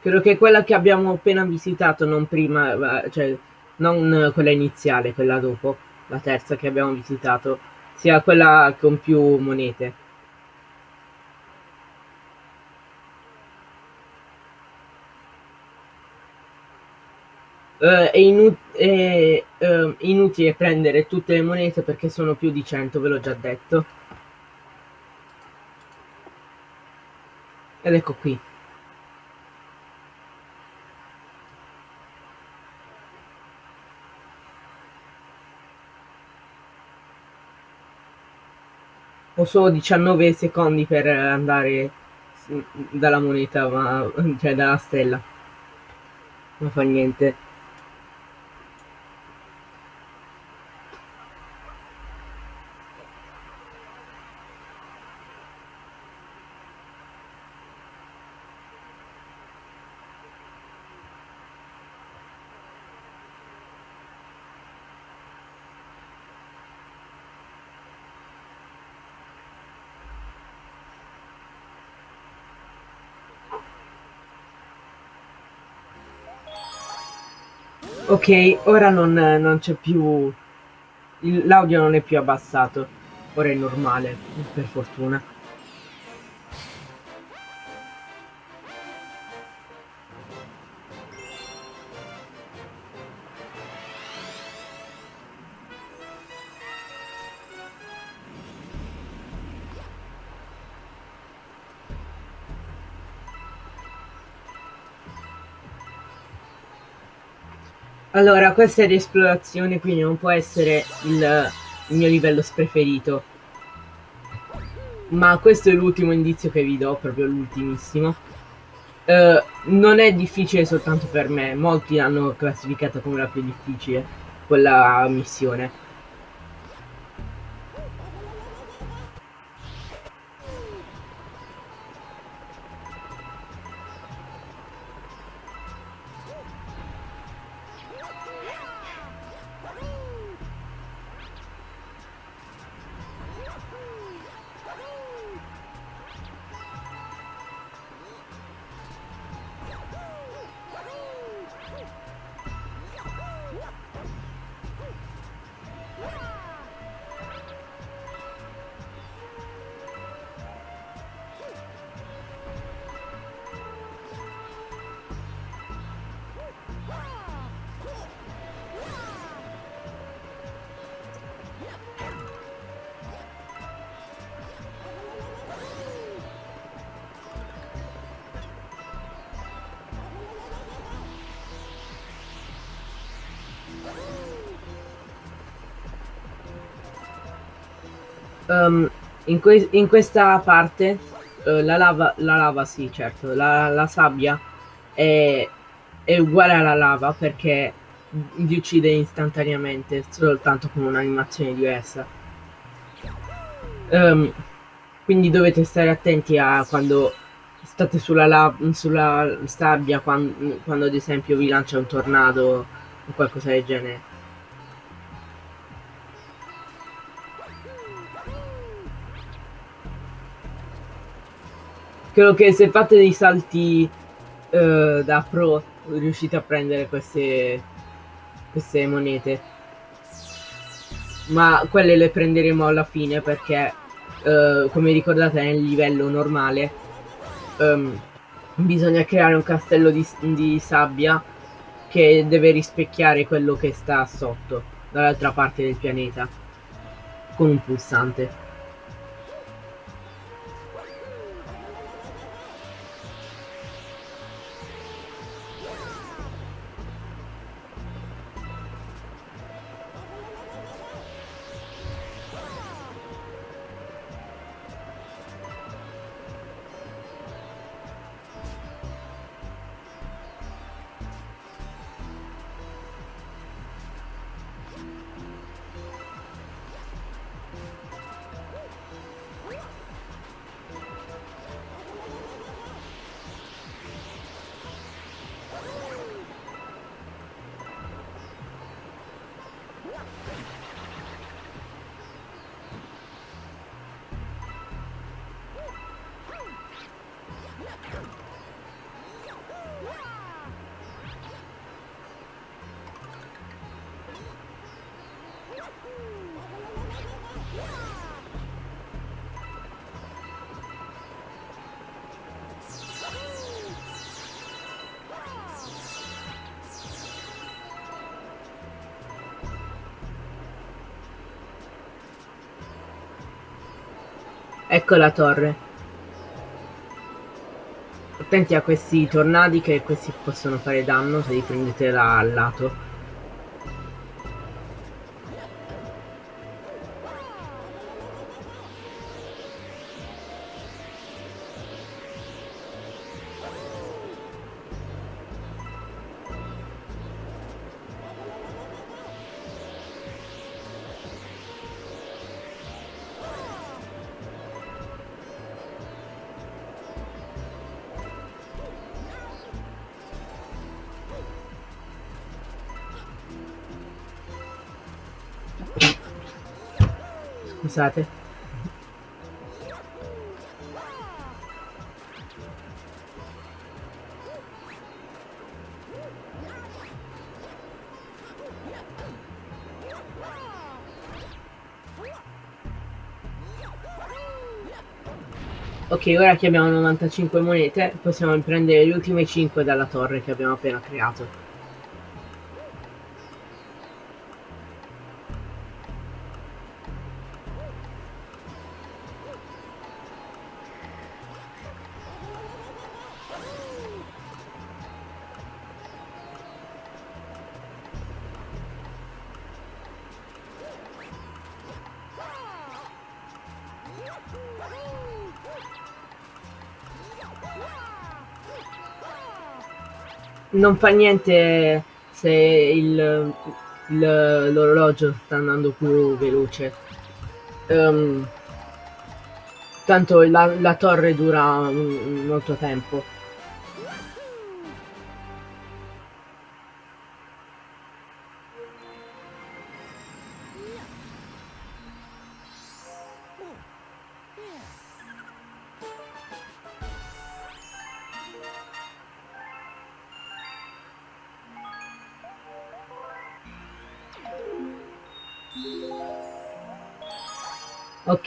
Credo che quella che abbiamo appena visitato, non prima, cioè non quella iniziale, quella dopo, la terza che abbiamo visitato, sia quella con più monete. Uh, è, inu è uh, inutile prendere tutte le monete perché sono più di 100, ve l'ho già detto. Ed ecco qui. Solo 19 secondi per andare dalla moneta, ma cioè dalla stella. Non fa niente. Ok, ora non, non c'è più... L'audio non è più abbassato. Ora è normale, per fortuna. Allora, questa è l'esplorazione, quindi non può essere il, il mio livello preferito. Ma questo è l'ultimo indizio che vi do, proprio l'ultimissimo. Uh, non è difficile soltanto per me, molti l'hanno classificata come la più difficile, quella missione. In, que in, questa parte uh, la, lava, la lava, sì, certo, la, la sabbia è, è, uguale alla lava perché vi uccide istantaneamente, soltanto con un'animazione diversa. Um, quindi dovete stare attenti a quando state sulla, sulla sabbia, quando, quando ad esempio vi lancia un tornado o qualcosa del genere. Credo che se fate dei salti uh, da pro riuscite a prendere queste, queste monete. Ma quelle le prenderemo alla fine perché, uh, come ricordate, nel livello normale um, bisogna creare un castello di, di sabbia che deve rispecchiare quello che sta sotto, dall'altra parte del pianeta, con un pulsante. Ecco la torre. Attenti a questi tornadi che questi possono fare danno se li prendete dal lato. Scusate. Ok, ora che abbiamo 95 monete, possiamo prendere le ultime 5 dalla torre che abbiamo appena creato. Non fa niente se l'orologio sta andando più veloce. Um, tanto la, la torre dura molto tempo.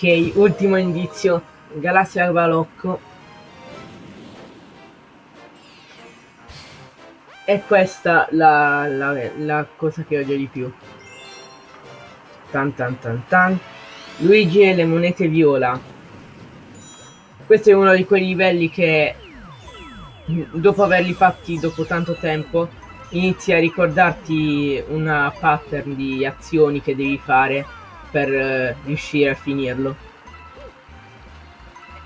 Ok, ultimo indizio. Galassia Balocco. È questa la, la, la, cosa che odio di più. Tan tan tan tan. Luigi e le monete viola. Questo è uno di quei livelli che dopo averli fatti dopo tanto tempo inizi a ricordarti una pattern di azioni che devi fare per uh, riuscire a finirlo.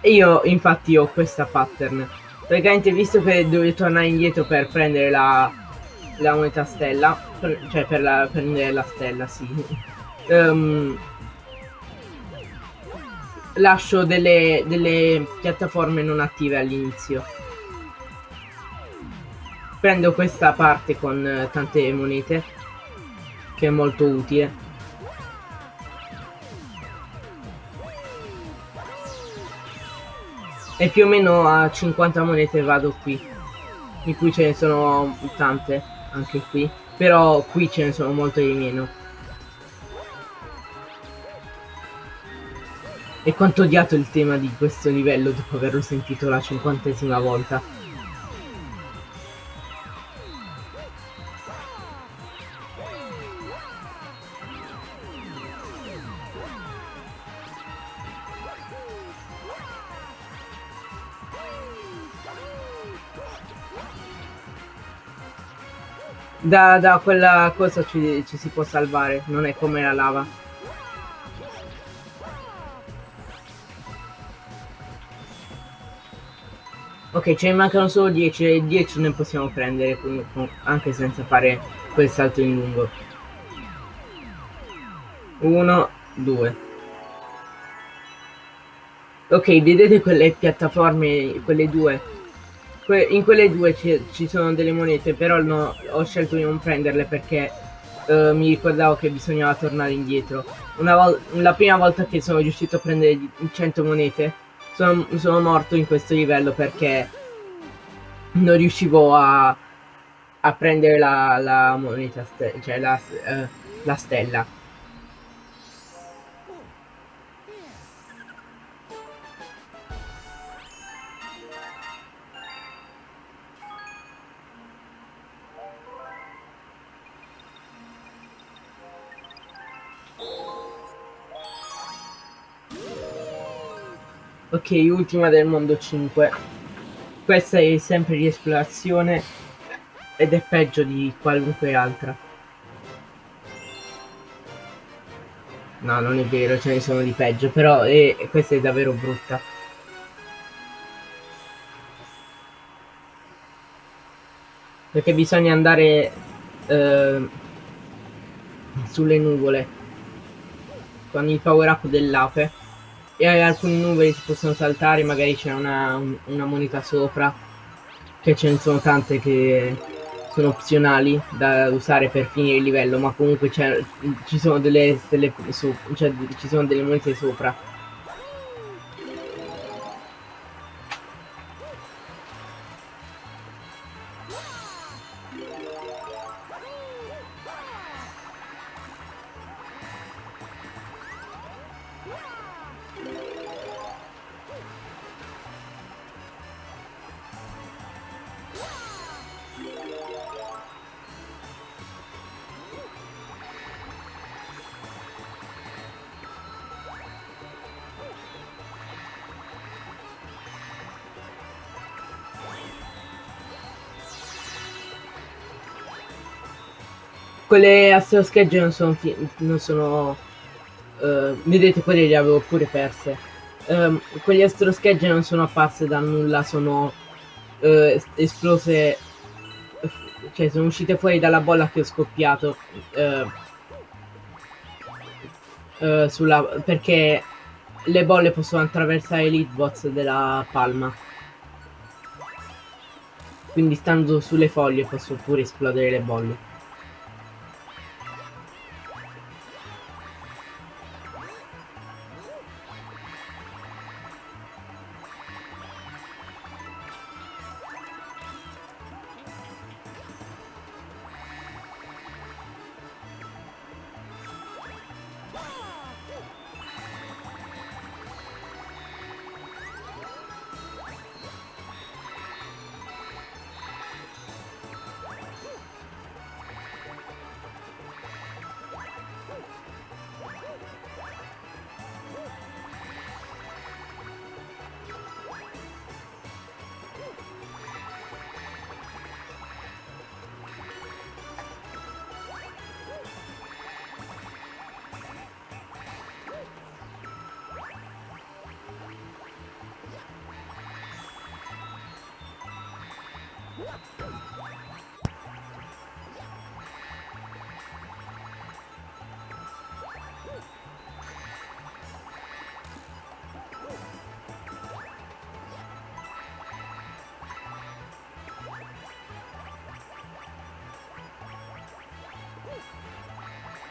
E io infatti ho questa pattern. Praticamente visto che devo tornare indietro per prendere la, la moneta stella, per, cioè per la, prendere la stella, sì. Um, lascio delle, delle piattaforme non attive all'inizio. Prendo questa parte con uh, tante monete, che è molto utile. E più o meno a 50 monete vado qui. Di cui ce ne sono tante anche qui. Però qui ce ne sono molte di meno. E quanto odiato il tema di questo livello dopo averlo sentito la cinquantesima volta Da, da quella cosa ci, ci si può salvare, non è come la lava. Ok, ce ne mancano solo 10 e 10 ne possiamo prendere anche senza fare quel salto in lungo. 1, 2. Ok, vedete quelle piattaforme, quelle due in quelle due ci sono delle monete, però no, ho scelto di non prenderle perché uh, mi ricordavo che bisognava tornare indietro. la prima volta che sono riuscito a prendere 100 monete, sono, sono morto in questo livello perché non riuscivo a, a prendere la, la moneta, cioè la, uh, la stella. Ok, ultima del mondo 5. Questa è sempre di esplorazione ed è peggio di qualunque altra. No, non è vero, ce ne sono di peggio, però è, questa è davvero brutta. Perché bisogna andare eh, sulle nuvole con il power up dell'ape e alcune nuvole si possono saltare, magari c'è una, una moneta sopra, che ce ne sono tante che sono opzionali da usare per finire il livello, ma comunque ci sono delle stelle su, cioè ci sono delle monete sopra. Quelle astro schegge non sono, non sono uh, vedete quelle le avevo pure perse. Um, quegli astro schegge non sono apparse da nulla sono uh, esplose cioè sono uscite fuori dalla bolla che ho scoppiato uh, sulla, perché le bolle possono attraversare l'hitbox della palma. Quindi stando sulle foglie posso pure esplodere le bolle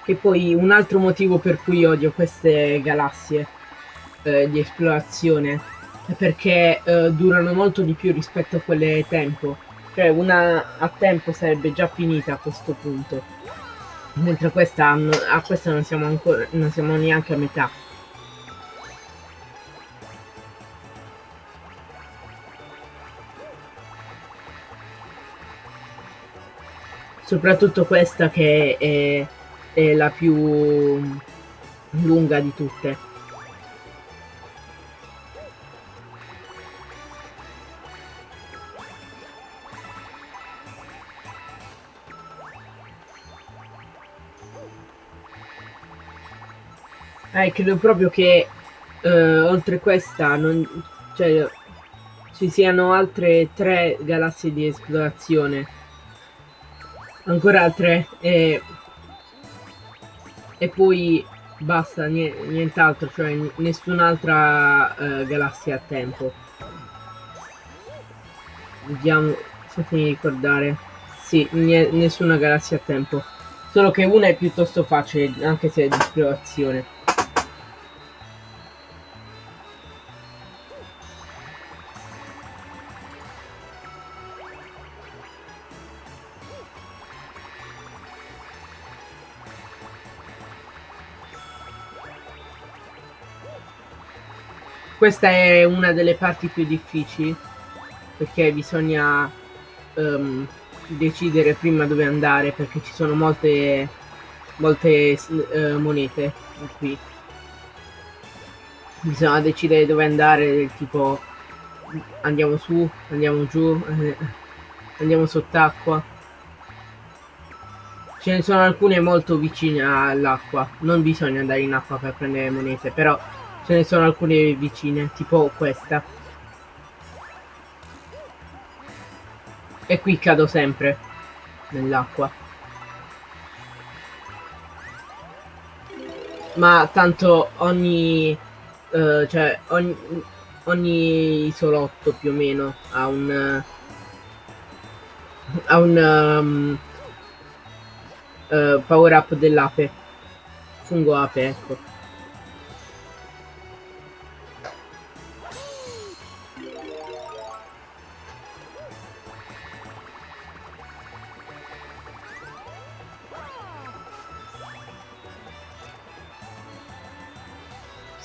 Che poi un altro motivo per cui odio queste galassie eh, di esplorazione è perché eh, durano molto di più rispetto a quelle tempo. Cioè una a tempo sarebbe già finita a questo punto. Mentre questa, a questa non siamo ancora non siamo neanche a metà. Soprattutto questa che è è la più lunga di tutte. Eh, credo proprio che eh, oltre questa non, cioè, ci siano altre tre galassie di esplorazione. Ancora altre. Eh, e poi basta, nient'altro, cioè nessun'altra uh, galassia a tempo. Vediamo, fatemi ricordare. Sì, nessuna galassia a tempo. Solo che una è piuttosto facile, anche se è di esplorazione. Questa è una delle parti più difficili perché bisogna um, decidere prima dove andare perché ci sono molte molte uh, monete qui bisogna decidere dove andare, tipo andiamo su, andiamo giù, eh, andiamo sott'acqua. Ce ne sono alcune molto vicine all'acqua, non bisogna andare in acqua per prendere monete, però ce ne sono alcune vicine, tipo questa. E qui cado sempre nell'acqua. Ma tanto ogni... Uh, cioè ogni, ogni isolotto più o meno ha un... ha un... Um, uh, power up dell'ape. Fungo ape, ecco.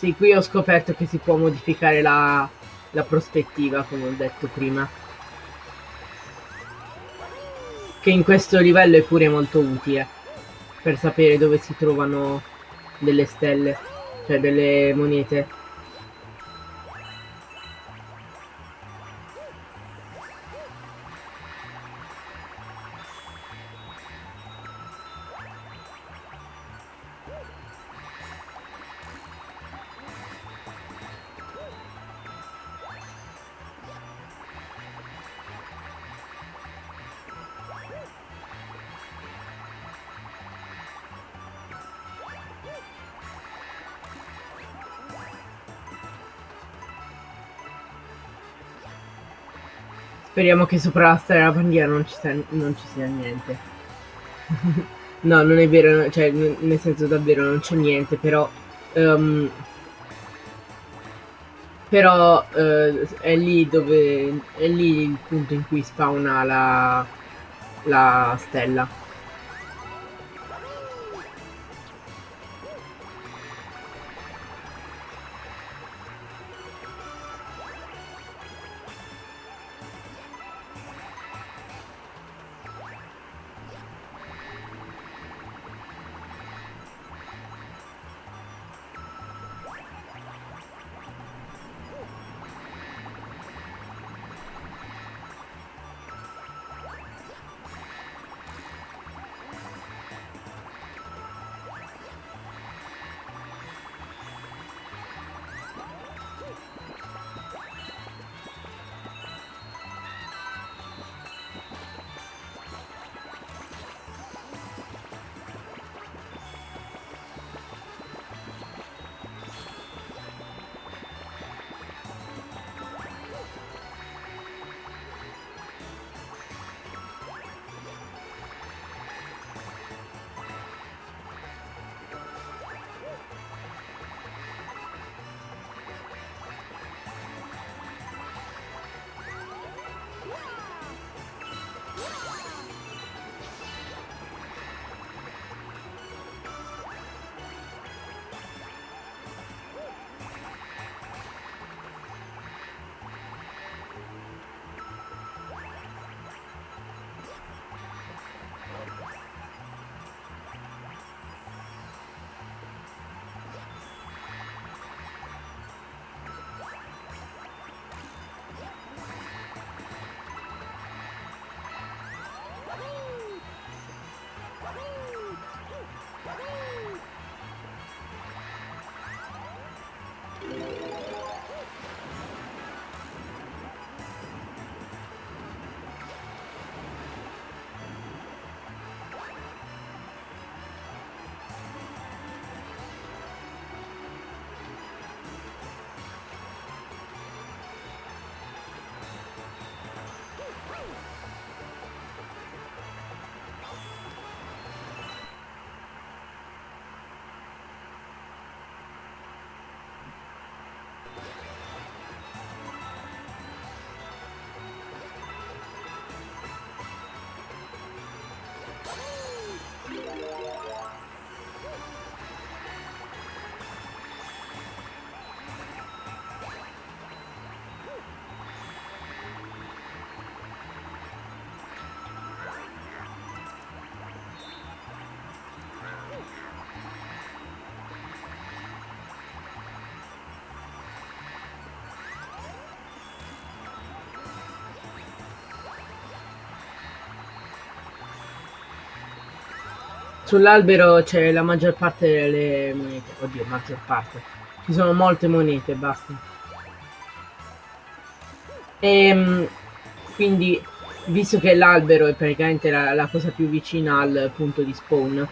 Sì, qui ho scoperto che si può modificare la, la prospettiva, come ho detto prima. Che in questo livello è pure molto utile, per sapere dove si trovano delle stelle, cioè delle monete. Speriamo che sopra la stella della bandiera non ci sia, non ci sia niente. no, non è vero, cioè, nel senso davvero non c'è niente, però... Um, però uh, è lì dove... è lì il punto in cui spawna la, la stella. Sull'albero c'è la maggior parte delle monete. Oddio, maggior parte. Ci sono molte monete, basta. E ehm, quindi, visto che l'albero è praticamente la, la cosa più vicina al punto di spawn,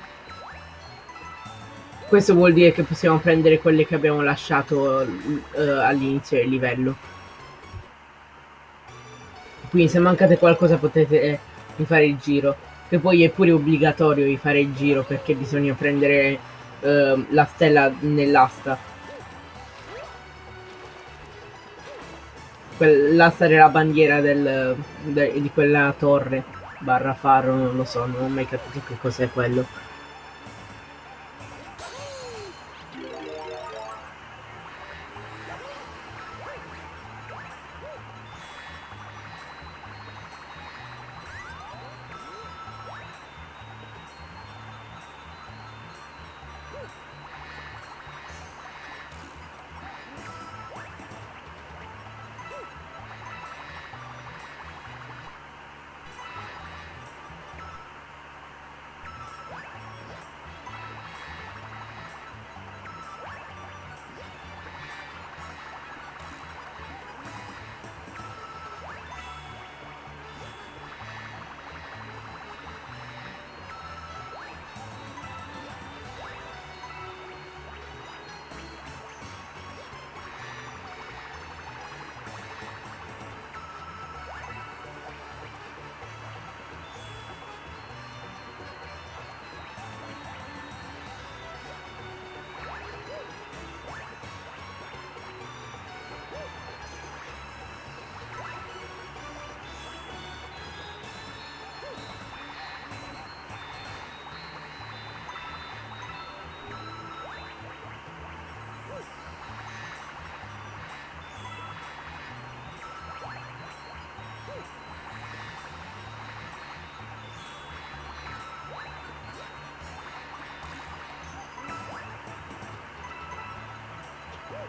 questo vuol dire che possiamo prendere quelle che abbiamo lasciato uh, all'inizio del livello. Quindi se mancate qualcosa potete rifare il giro. Che poi è pure obbligatorio di fare il giro perché bisogna prendere uh, la stella nell'asta. L'asta della bandiera del, de, di quella torre barra faro, non lo so, non ho mai capito che cos'è quello.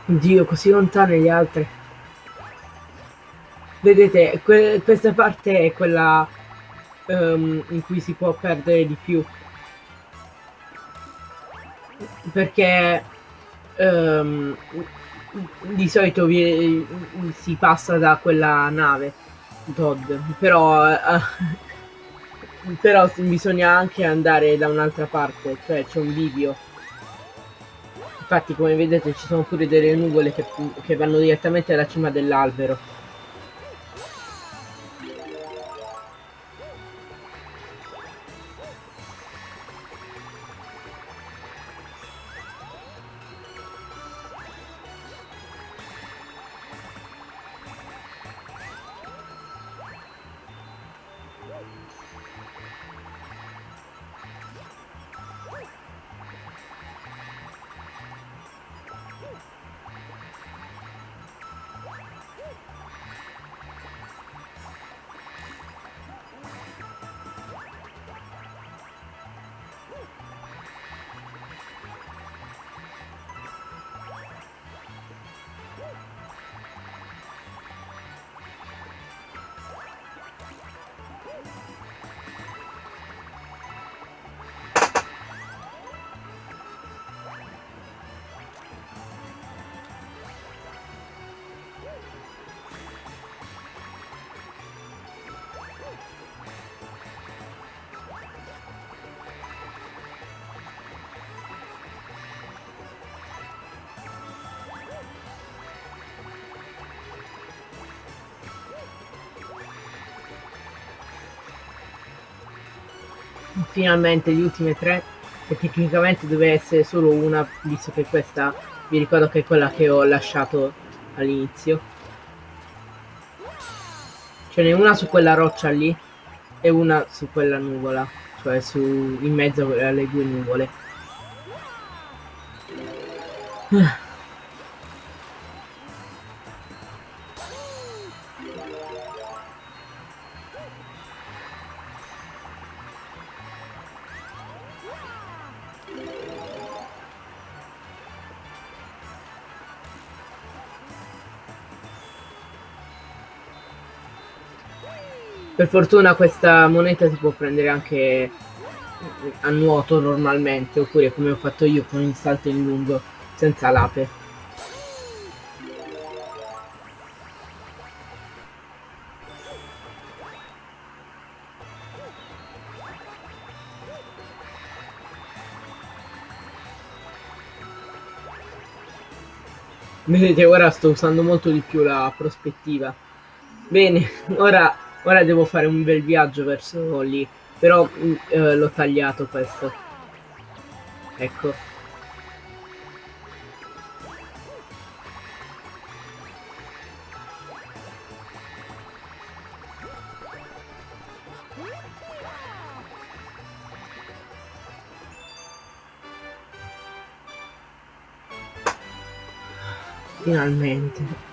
Dio, così lontane gli altri. Vedete, que questa parte è quella um, in cui si può perdere di più. Perché um, di solito vi, si passa da quella nave Todd, però, uh, però bisogna anche andare da un'altra parte, cioè c'è un bivio. Infatti come vedete ci sono pure delle nuvole che, che vanno direttamente alla cima dell'albero. Finalmente le ultime tre che tecnicamente deve essere solo una visto che questa vi ricordo che è quella che ho lasciato all'inizio. Ce n'è una su quella roccia lì e una su quella nuvola cioè su in mezzo alle due nuvole Per fortuna questa moneta si può prendere anche a nuoto normalmente, oppure come ho fatto io con il salto in lungo senza l'ape. Vedete, ora sto usando molto di più la prospettiva. Bene, ora, ora devo fare un bel viaggio verso lì. Però mm, eh, l'ho tagliato questo. Ecco. Finalmente.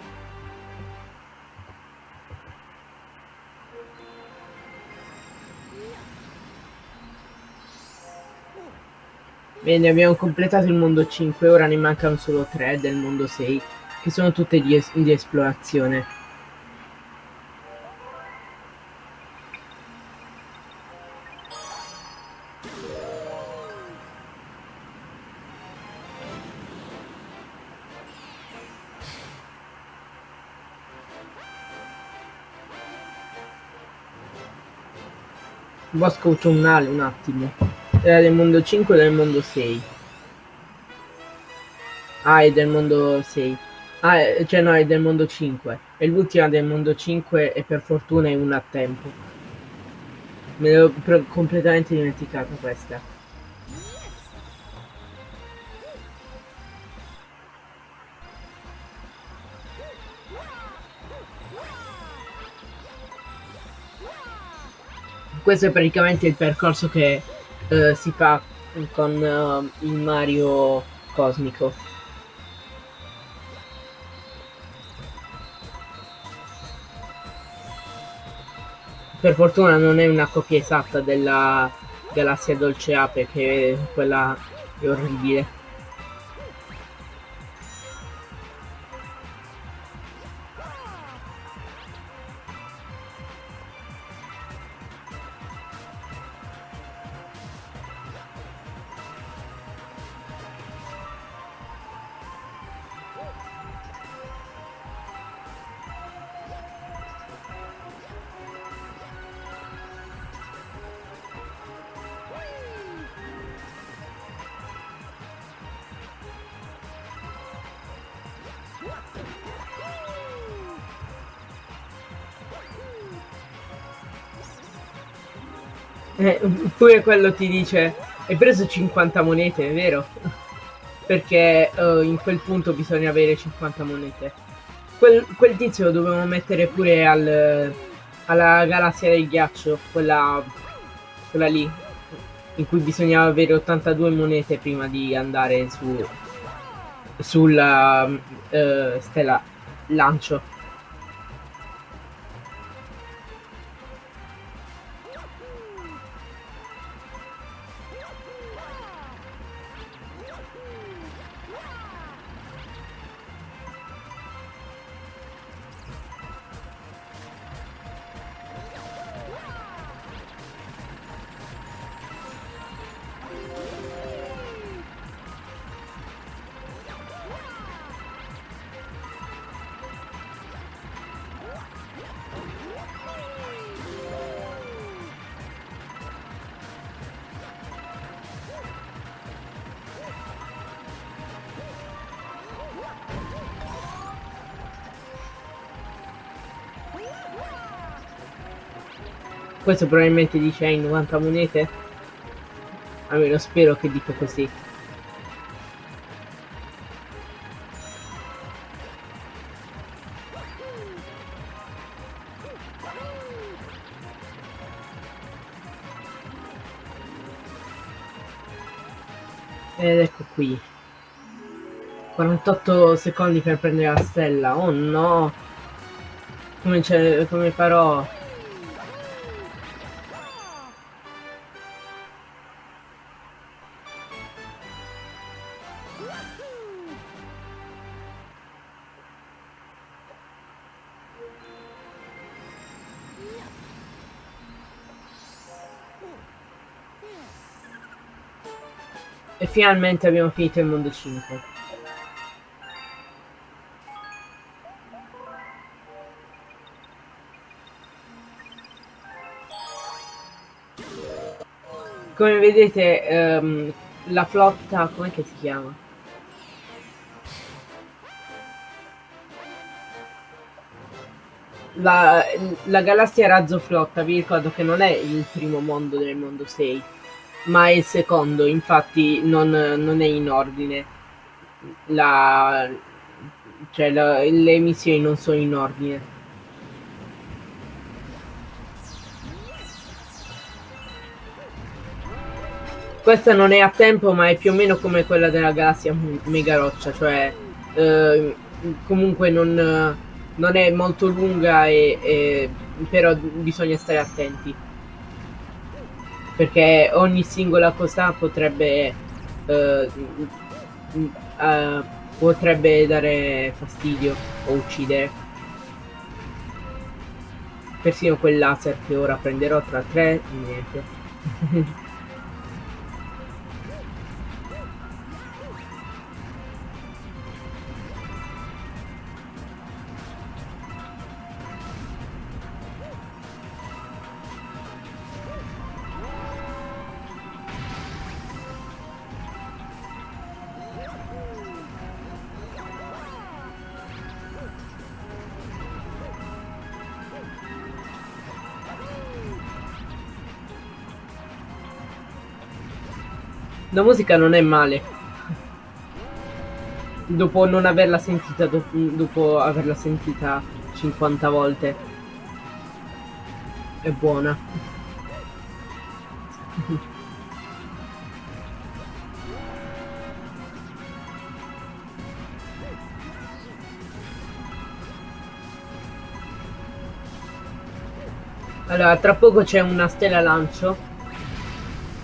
Bene, abbiamo completato il mondo 5, ora ne mancano solo 3 del mondo 6, che sono tutte di, es di esplorazione. Bosco autunnale un attimo. Era del mondo 5 o del mondo 6? Ah, è del mondo 6. Ah, cioè no, è del mondo 5. E l'ultima del mondo 5 e per fortuna è una a tempo. Me l'ho completamente dimenticata questa. questo è praticamente il percorso che uh, si fa con uh, il Mario cosmico. Per fortuna non è una copia esatta della galassia Dolce Ape, che quella è orribile. Eh, pure quello ti dice, hai preso 50 monete, è vero? Perché uh, in quel punto bisogna avere 50 monete. Quel, quel tizio lo dovevamo mettere pure al, alla galassia del ghiaccio, quella, quella lì, in cui bisognava avere 82 monete prima di andare su sulla uh, stella lancio. Questo probabilmente dice hai 90 monete. Almeno spero che dica così. Ed ecco qui. 48 secondi per prendere la stella. Oh no! Come, come farò? Finalmente abbiamo finito il mondo 5. Come vedete ehm, la flotta, com'è che si chiama? La, la galassia Razzo Flotta, vi ricordo che non è il primo mondo del mondo 6, ma è il secondo, infatti non, non è in ordine. La, cioè la, le missioni non sono in ordine. Questa non è a tempo, ma è più o meno come quella della galassia Mega Roccia, cioè eh, comunque non, non, è molto lunga, e, e, però bisogna stare attenti. Perché ogni singola cosa potrebbe, eh, eh, potrebbe dare fastidio o uccidere. Persino quel laser che ora prenderò tra tre, niente. La musica non è male. Dopo non averla sentita, dopo, dopo averla sentita 50 volte. È buona. Allora, tra poco c'è una stella lancio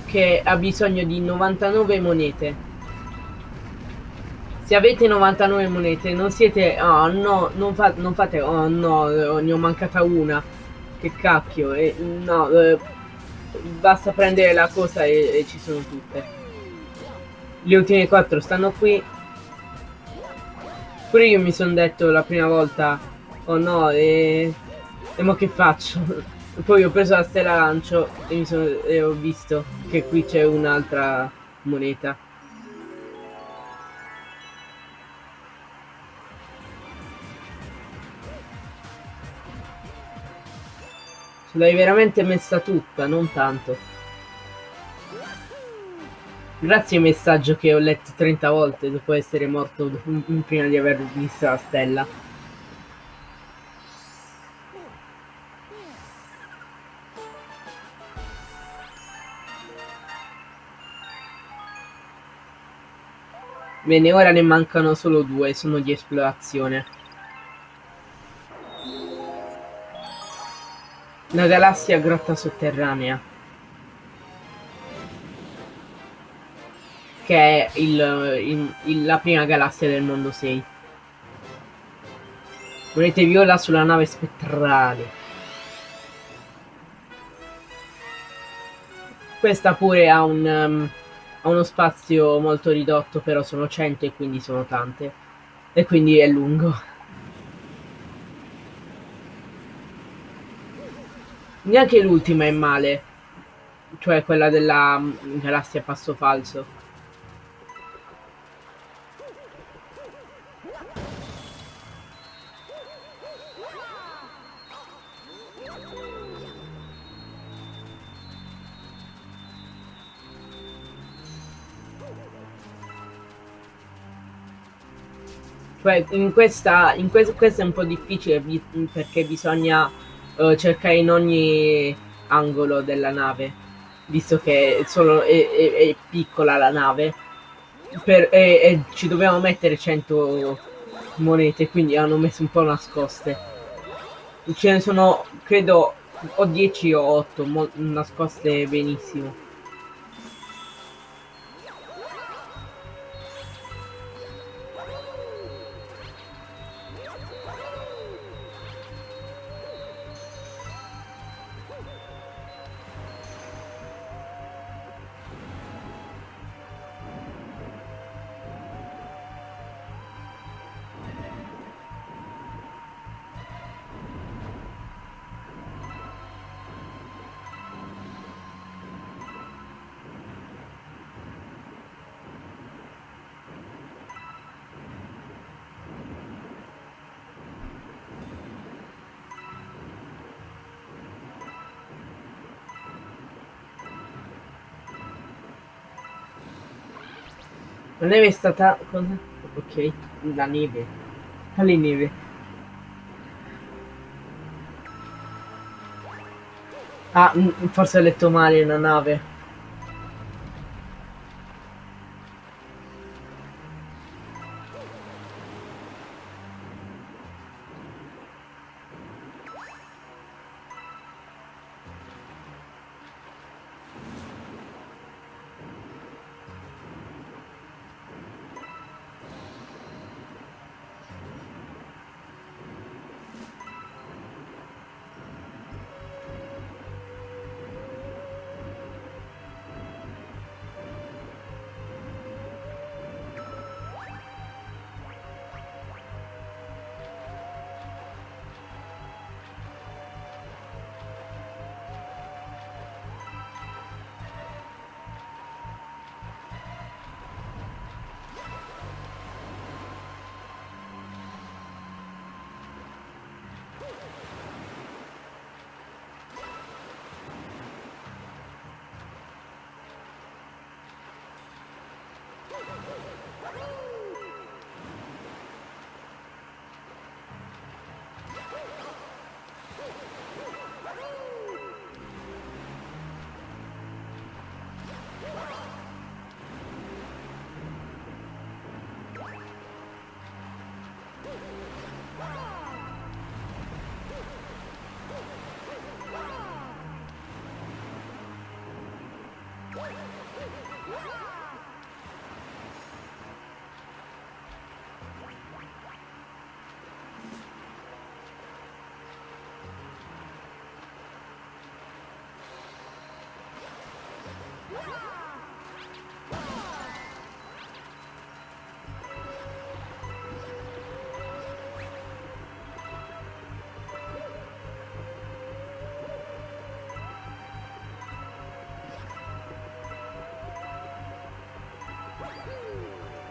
che ha bisogno di 99 monete. Se avete 99 monete non siete... Oh no, non, fa, non fate... Oh no, ne ho mancata una. Che cacchio. Eh, no, eh, basta prendere la cosa e, e ci sono tutte. Le ultime 4 stanno qui. Pure io mi sono detto la prima volta... Oh no, e... E mo che faccio? Poi ho preso la stella lancio e, sono, e ho visto che qui c'è un'altra moneta. Ce l'hai veramente messa tutta, non tanto. Grazie messaggio che ho letto 30 volte dopo essere morto prima di aver visto la stella. Bene, ora ne mancano solo due, sono di esplorazione. La galassia grotta sotterranea. Che è il, il, il, la prima galassia del mondo 6. Volete viola sulla nave spettrale. Questa pure ha un... Um, uno spazio molto ridotto, però sono 100 e quindi sono tante. E quindi è lungo. Neanche l'ultima è male. Cioè quella della galassia passo falso. Cioè, in questa, in que questa è un po' difficile perché bisogna uh, cercare in ogni angolo della nave, visto che solo è, è, è piccola la nave. Per, e, ci dovevamo mettere 100 monete, quindi hanno messo un po' nascoste. Ce ne sono, credo, o 10 o 8 nascoste benissimo. La neve è stata... Cosa? Ok, la neve. Quale neve? Ah, forse ho letto male una nave.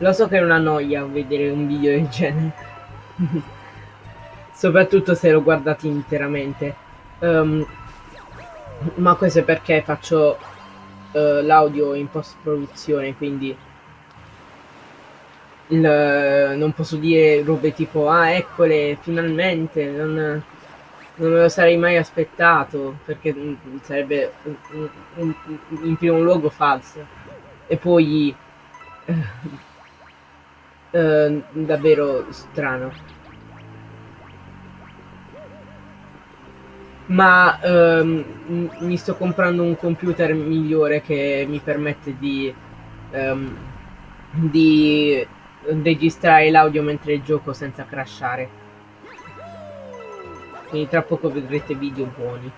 Lo so che è una noia vedere un video del genere. Soprattutto se lo guardate interamente. Um, ma questo è perché faccio uh, l'audio in post produzione, quindi il, non posso dire robe tipo ah eccole finalmente non, non me lo sarei mai aspettato perché mm, sarebbe un, un, in primo luogo falso e poi eh, davvero strano. Ma ehm, mi sto comprando un computer migliore che mi permette di, ehm, di registrare l'audio mentre gioco senza crashare. Quindi tra poco vedrete video buoni.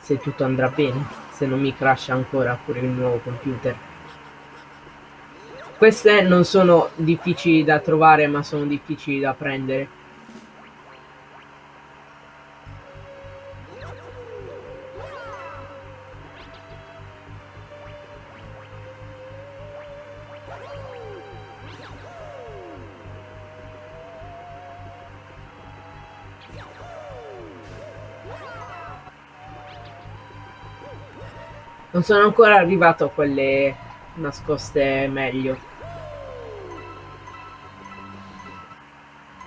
Se tutto andrà bene, se non mi crasha ancora pure il nuovo computer. Queste non sono difficili da trovare, ma sono difficili da prendere. Non sono ancora arrivato a quelle nascoste meglio.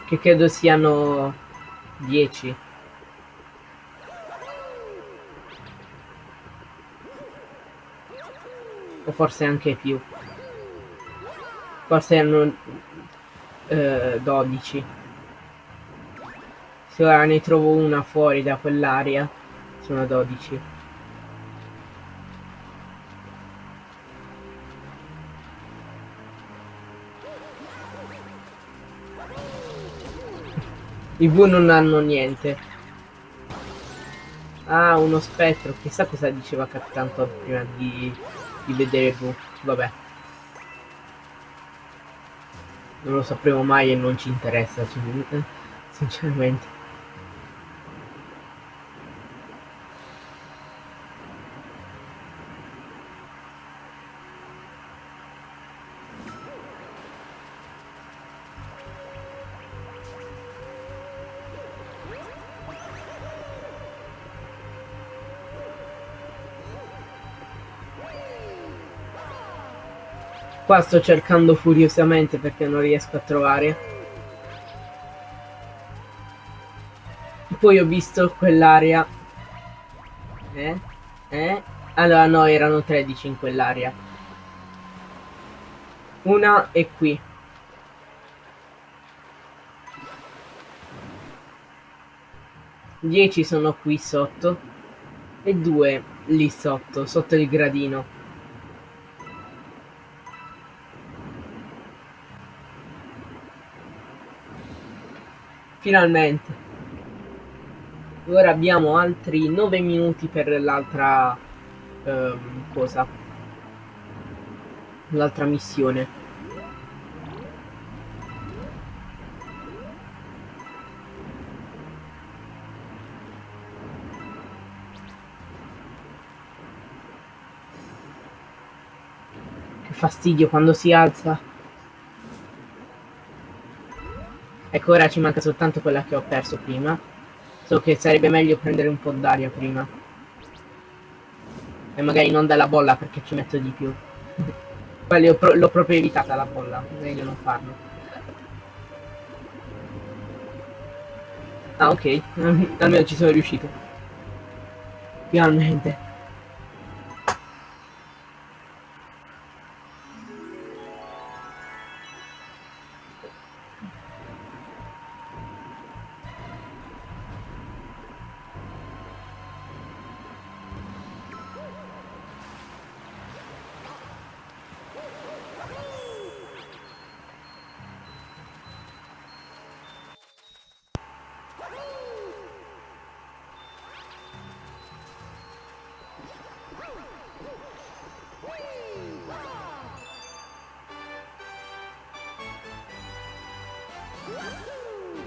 Che credo siano 10 o forse anche più. Forse erano eh, 12 se ora ne trovo una fuori da quell'area sono 12 I V non hanno niente. Ah, uno spettro. Chissà cosa diceva Capitan Todd prima di, di vedere V. Vabbè. Non lo sapremo mai e non ci interessa, sinceramente. Qua sto cercando furiosamente perché non riesco a trovare. Poi ho visto quell'area. Eh? Eh? Allora no, erano 13 in quell'area. Una è qui. Dieci sono qui sotto e due lì sotto, sotto il gradino. Finalmente. Ora abbiamo altri 9 minuti per l'altra ehm, cosa. L'altra missione. Che fastidio quando si alza. Ecco, ora ci manca soltanto quella che ho perso prima. So che sarebbe meglio prendere un po' d'aria prima. E magari non dalla bolla perché ci metto di più. Poi l'ho, pro proprio evitata la bolla, meglio non farlo. Ah ok, almeno ci sono riuscito. Finalmente.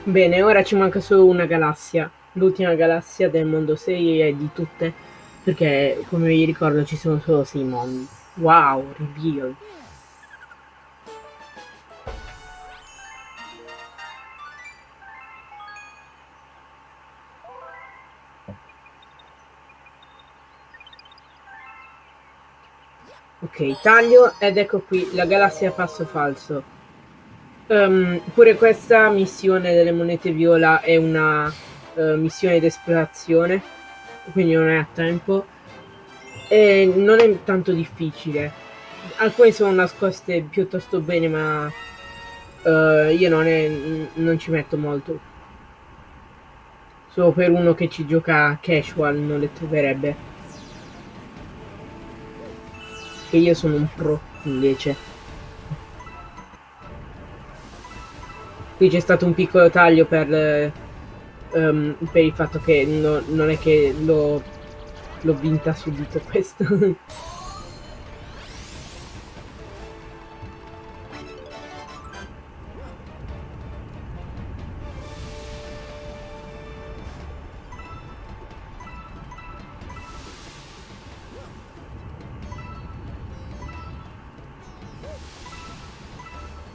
Bene, ora ci manca solo una galassia. L'ultima galassia del mondo 6 è di tutte, perché come vi ricordo ci sono solo 6 mondi. Wow, reveal. Ok, taglio ed ecco qui la galassia passo falso. Um, pure questa missione delle monete viola è una uh, missione di esplorazione, quindi non è a tempo. E non è tanto difficile. Alcune sono nascoste piuttosto bene, ma uh, io non, è, non ci metto molto. Solo per uno che ci gioca casual non le troverebbe. Che io sono un pro invece. Qui c'è stato un piccolo taglio per, um, per il fatto che no, non è che l'ho vinta subito questo.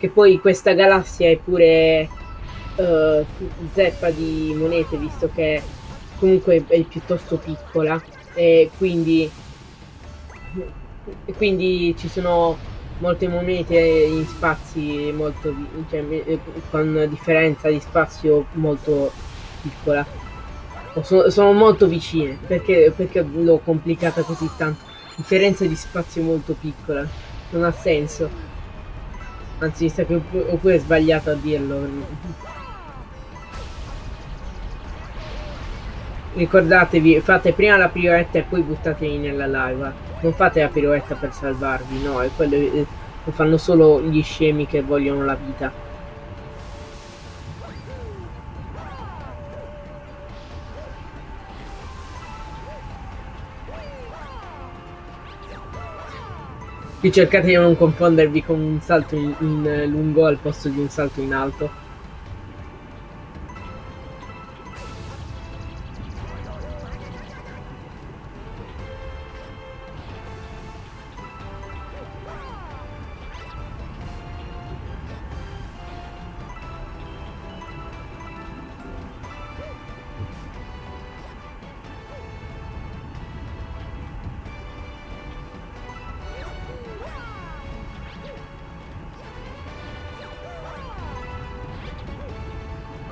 Che poi questa galassia è pure uh, zeppa di monete, visto che comunque è piuttosto piccola. E quindi, e quindi ci sono molte monete in spazi molto cioè, eh, con differenza di spazio molto piccola. Sono, sono molto vicine perché, perché l'ho complicata così tanto. Differenza di spazio molto piccola. Non ha senso Anzi, mi sa che ho pure sbagliato a dirlo. Ricordatevi, fate prima la piroetta e poi buttatevi nella lava. Non fate la piroetta per salvarvi, no, è quello eh, lo fanno solo gli scemi che vogliono la vita. Qui cercate di non confondervi con un salto in, in lungo al posto di un salto in alto.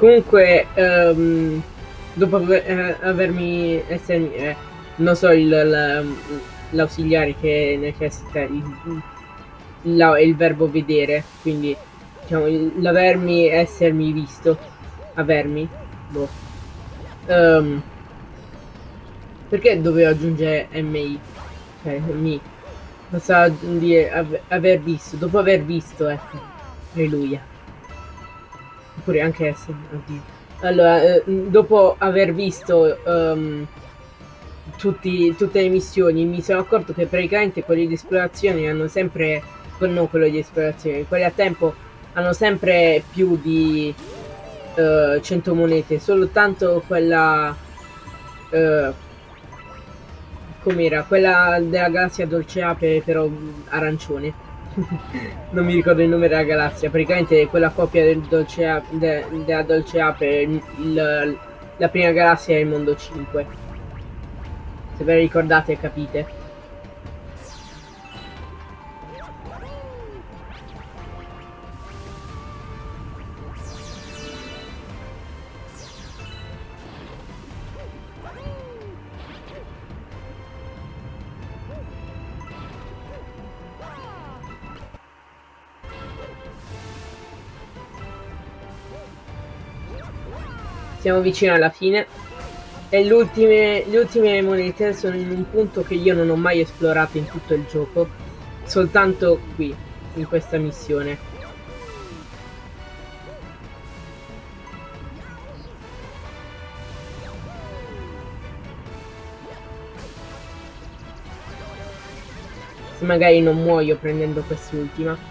Comunque, um, dopo aver, eh, avermi essermi, eh, non so, l'ausiliare che necessita il, la, il verbo vedere, quindi diciamo l'avermi essermi visto, avermi, boh. Um, perché dovevo aggiungere MI? Cioè, mi. Basta dire aver visto, dopo aver visto, ecco. Alleluia. Oppure anche essere, oddio. Allora, eh, dopo aver visto um, tutti, tutte le missioni, mi sono accorto che praticamente quelli di esplorazione hanno sempre, non quello di esplorazione, quelli a tempo hanno sempre più di uh, 100 monete, soltanto quella... Uh, com'era? Quella della galassia Dolce Ape, però arancione. non mi ricordo il nome della galassia, praticamente quella coppia del Dolce Ape, de, della Dolce Ape, il, la prima galassia è il mondo 5. Se ve la ricordate capite. Siamo vicini alla fine. E ultime, le ultime monete sono in un punto che io non ho mai esplorato in tutto il gioco. Soltanto qui, in questa missione. Se magari non muoio prendendo quest'ultima.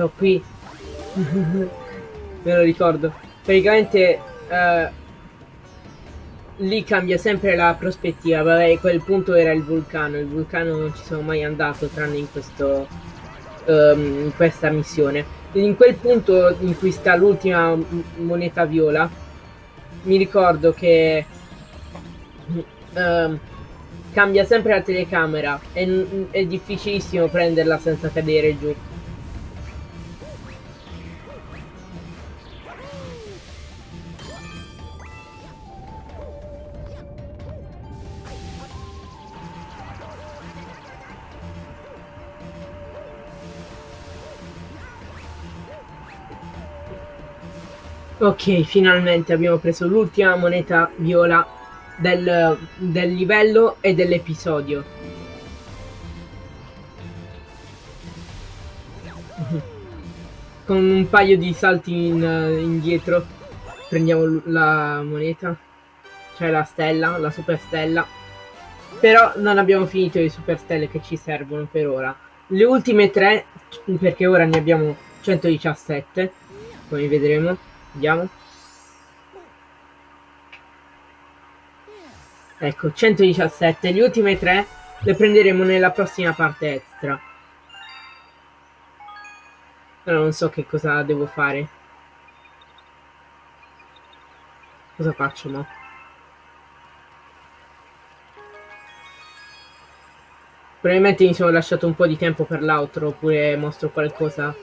Lo qui. Me lo ricordo. Praticamente uh, lì cambia sempre la prospettiva. Vabbè, quel punto era il vulcano. Il vulcano non ci sono mai andato tranne in questo um, in questa missione. In quel punto in cui sta l'ultima moneta viola, mi ricordo che uh, cambia sempre la telecamera. È, è difficilissimo prenderla senza cadere giù. Ok, finalmente abbiamo preso l'ultima moneta viola del, del livello e dell'episodio. Con un paio di salti in, indietro prendiamo la moneta, cioè la stella, la super stella. Però non abbiamo finito le super stelle che ci servono per ora. Le ultime tre, perché ora ne abbiamo 117, come vedremo Vediamo. Ecco, 117. Le ultime tre le prenderemo nella prossima parte extra. Però non so che cosa devo fare. Cosa faccio, no? Probabilmente mi sono lasciato un po' di tempo per l'altro, oppure mostro qualcosa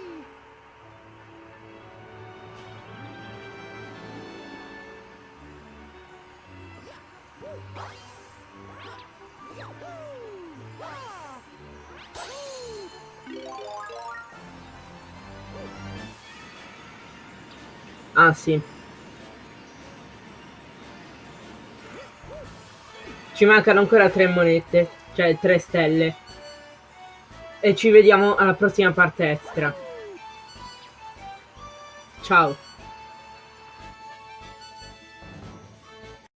Ah sì. Ci mancano ancora tre monete, cioè tre stelle. E ci vediamo alla prossima parte extra. Ciao.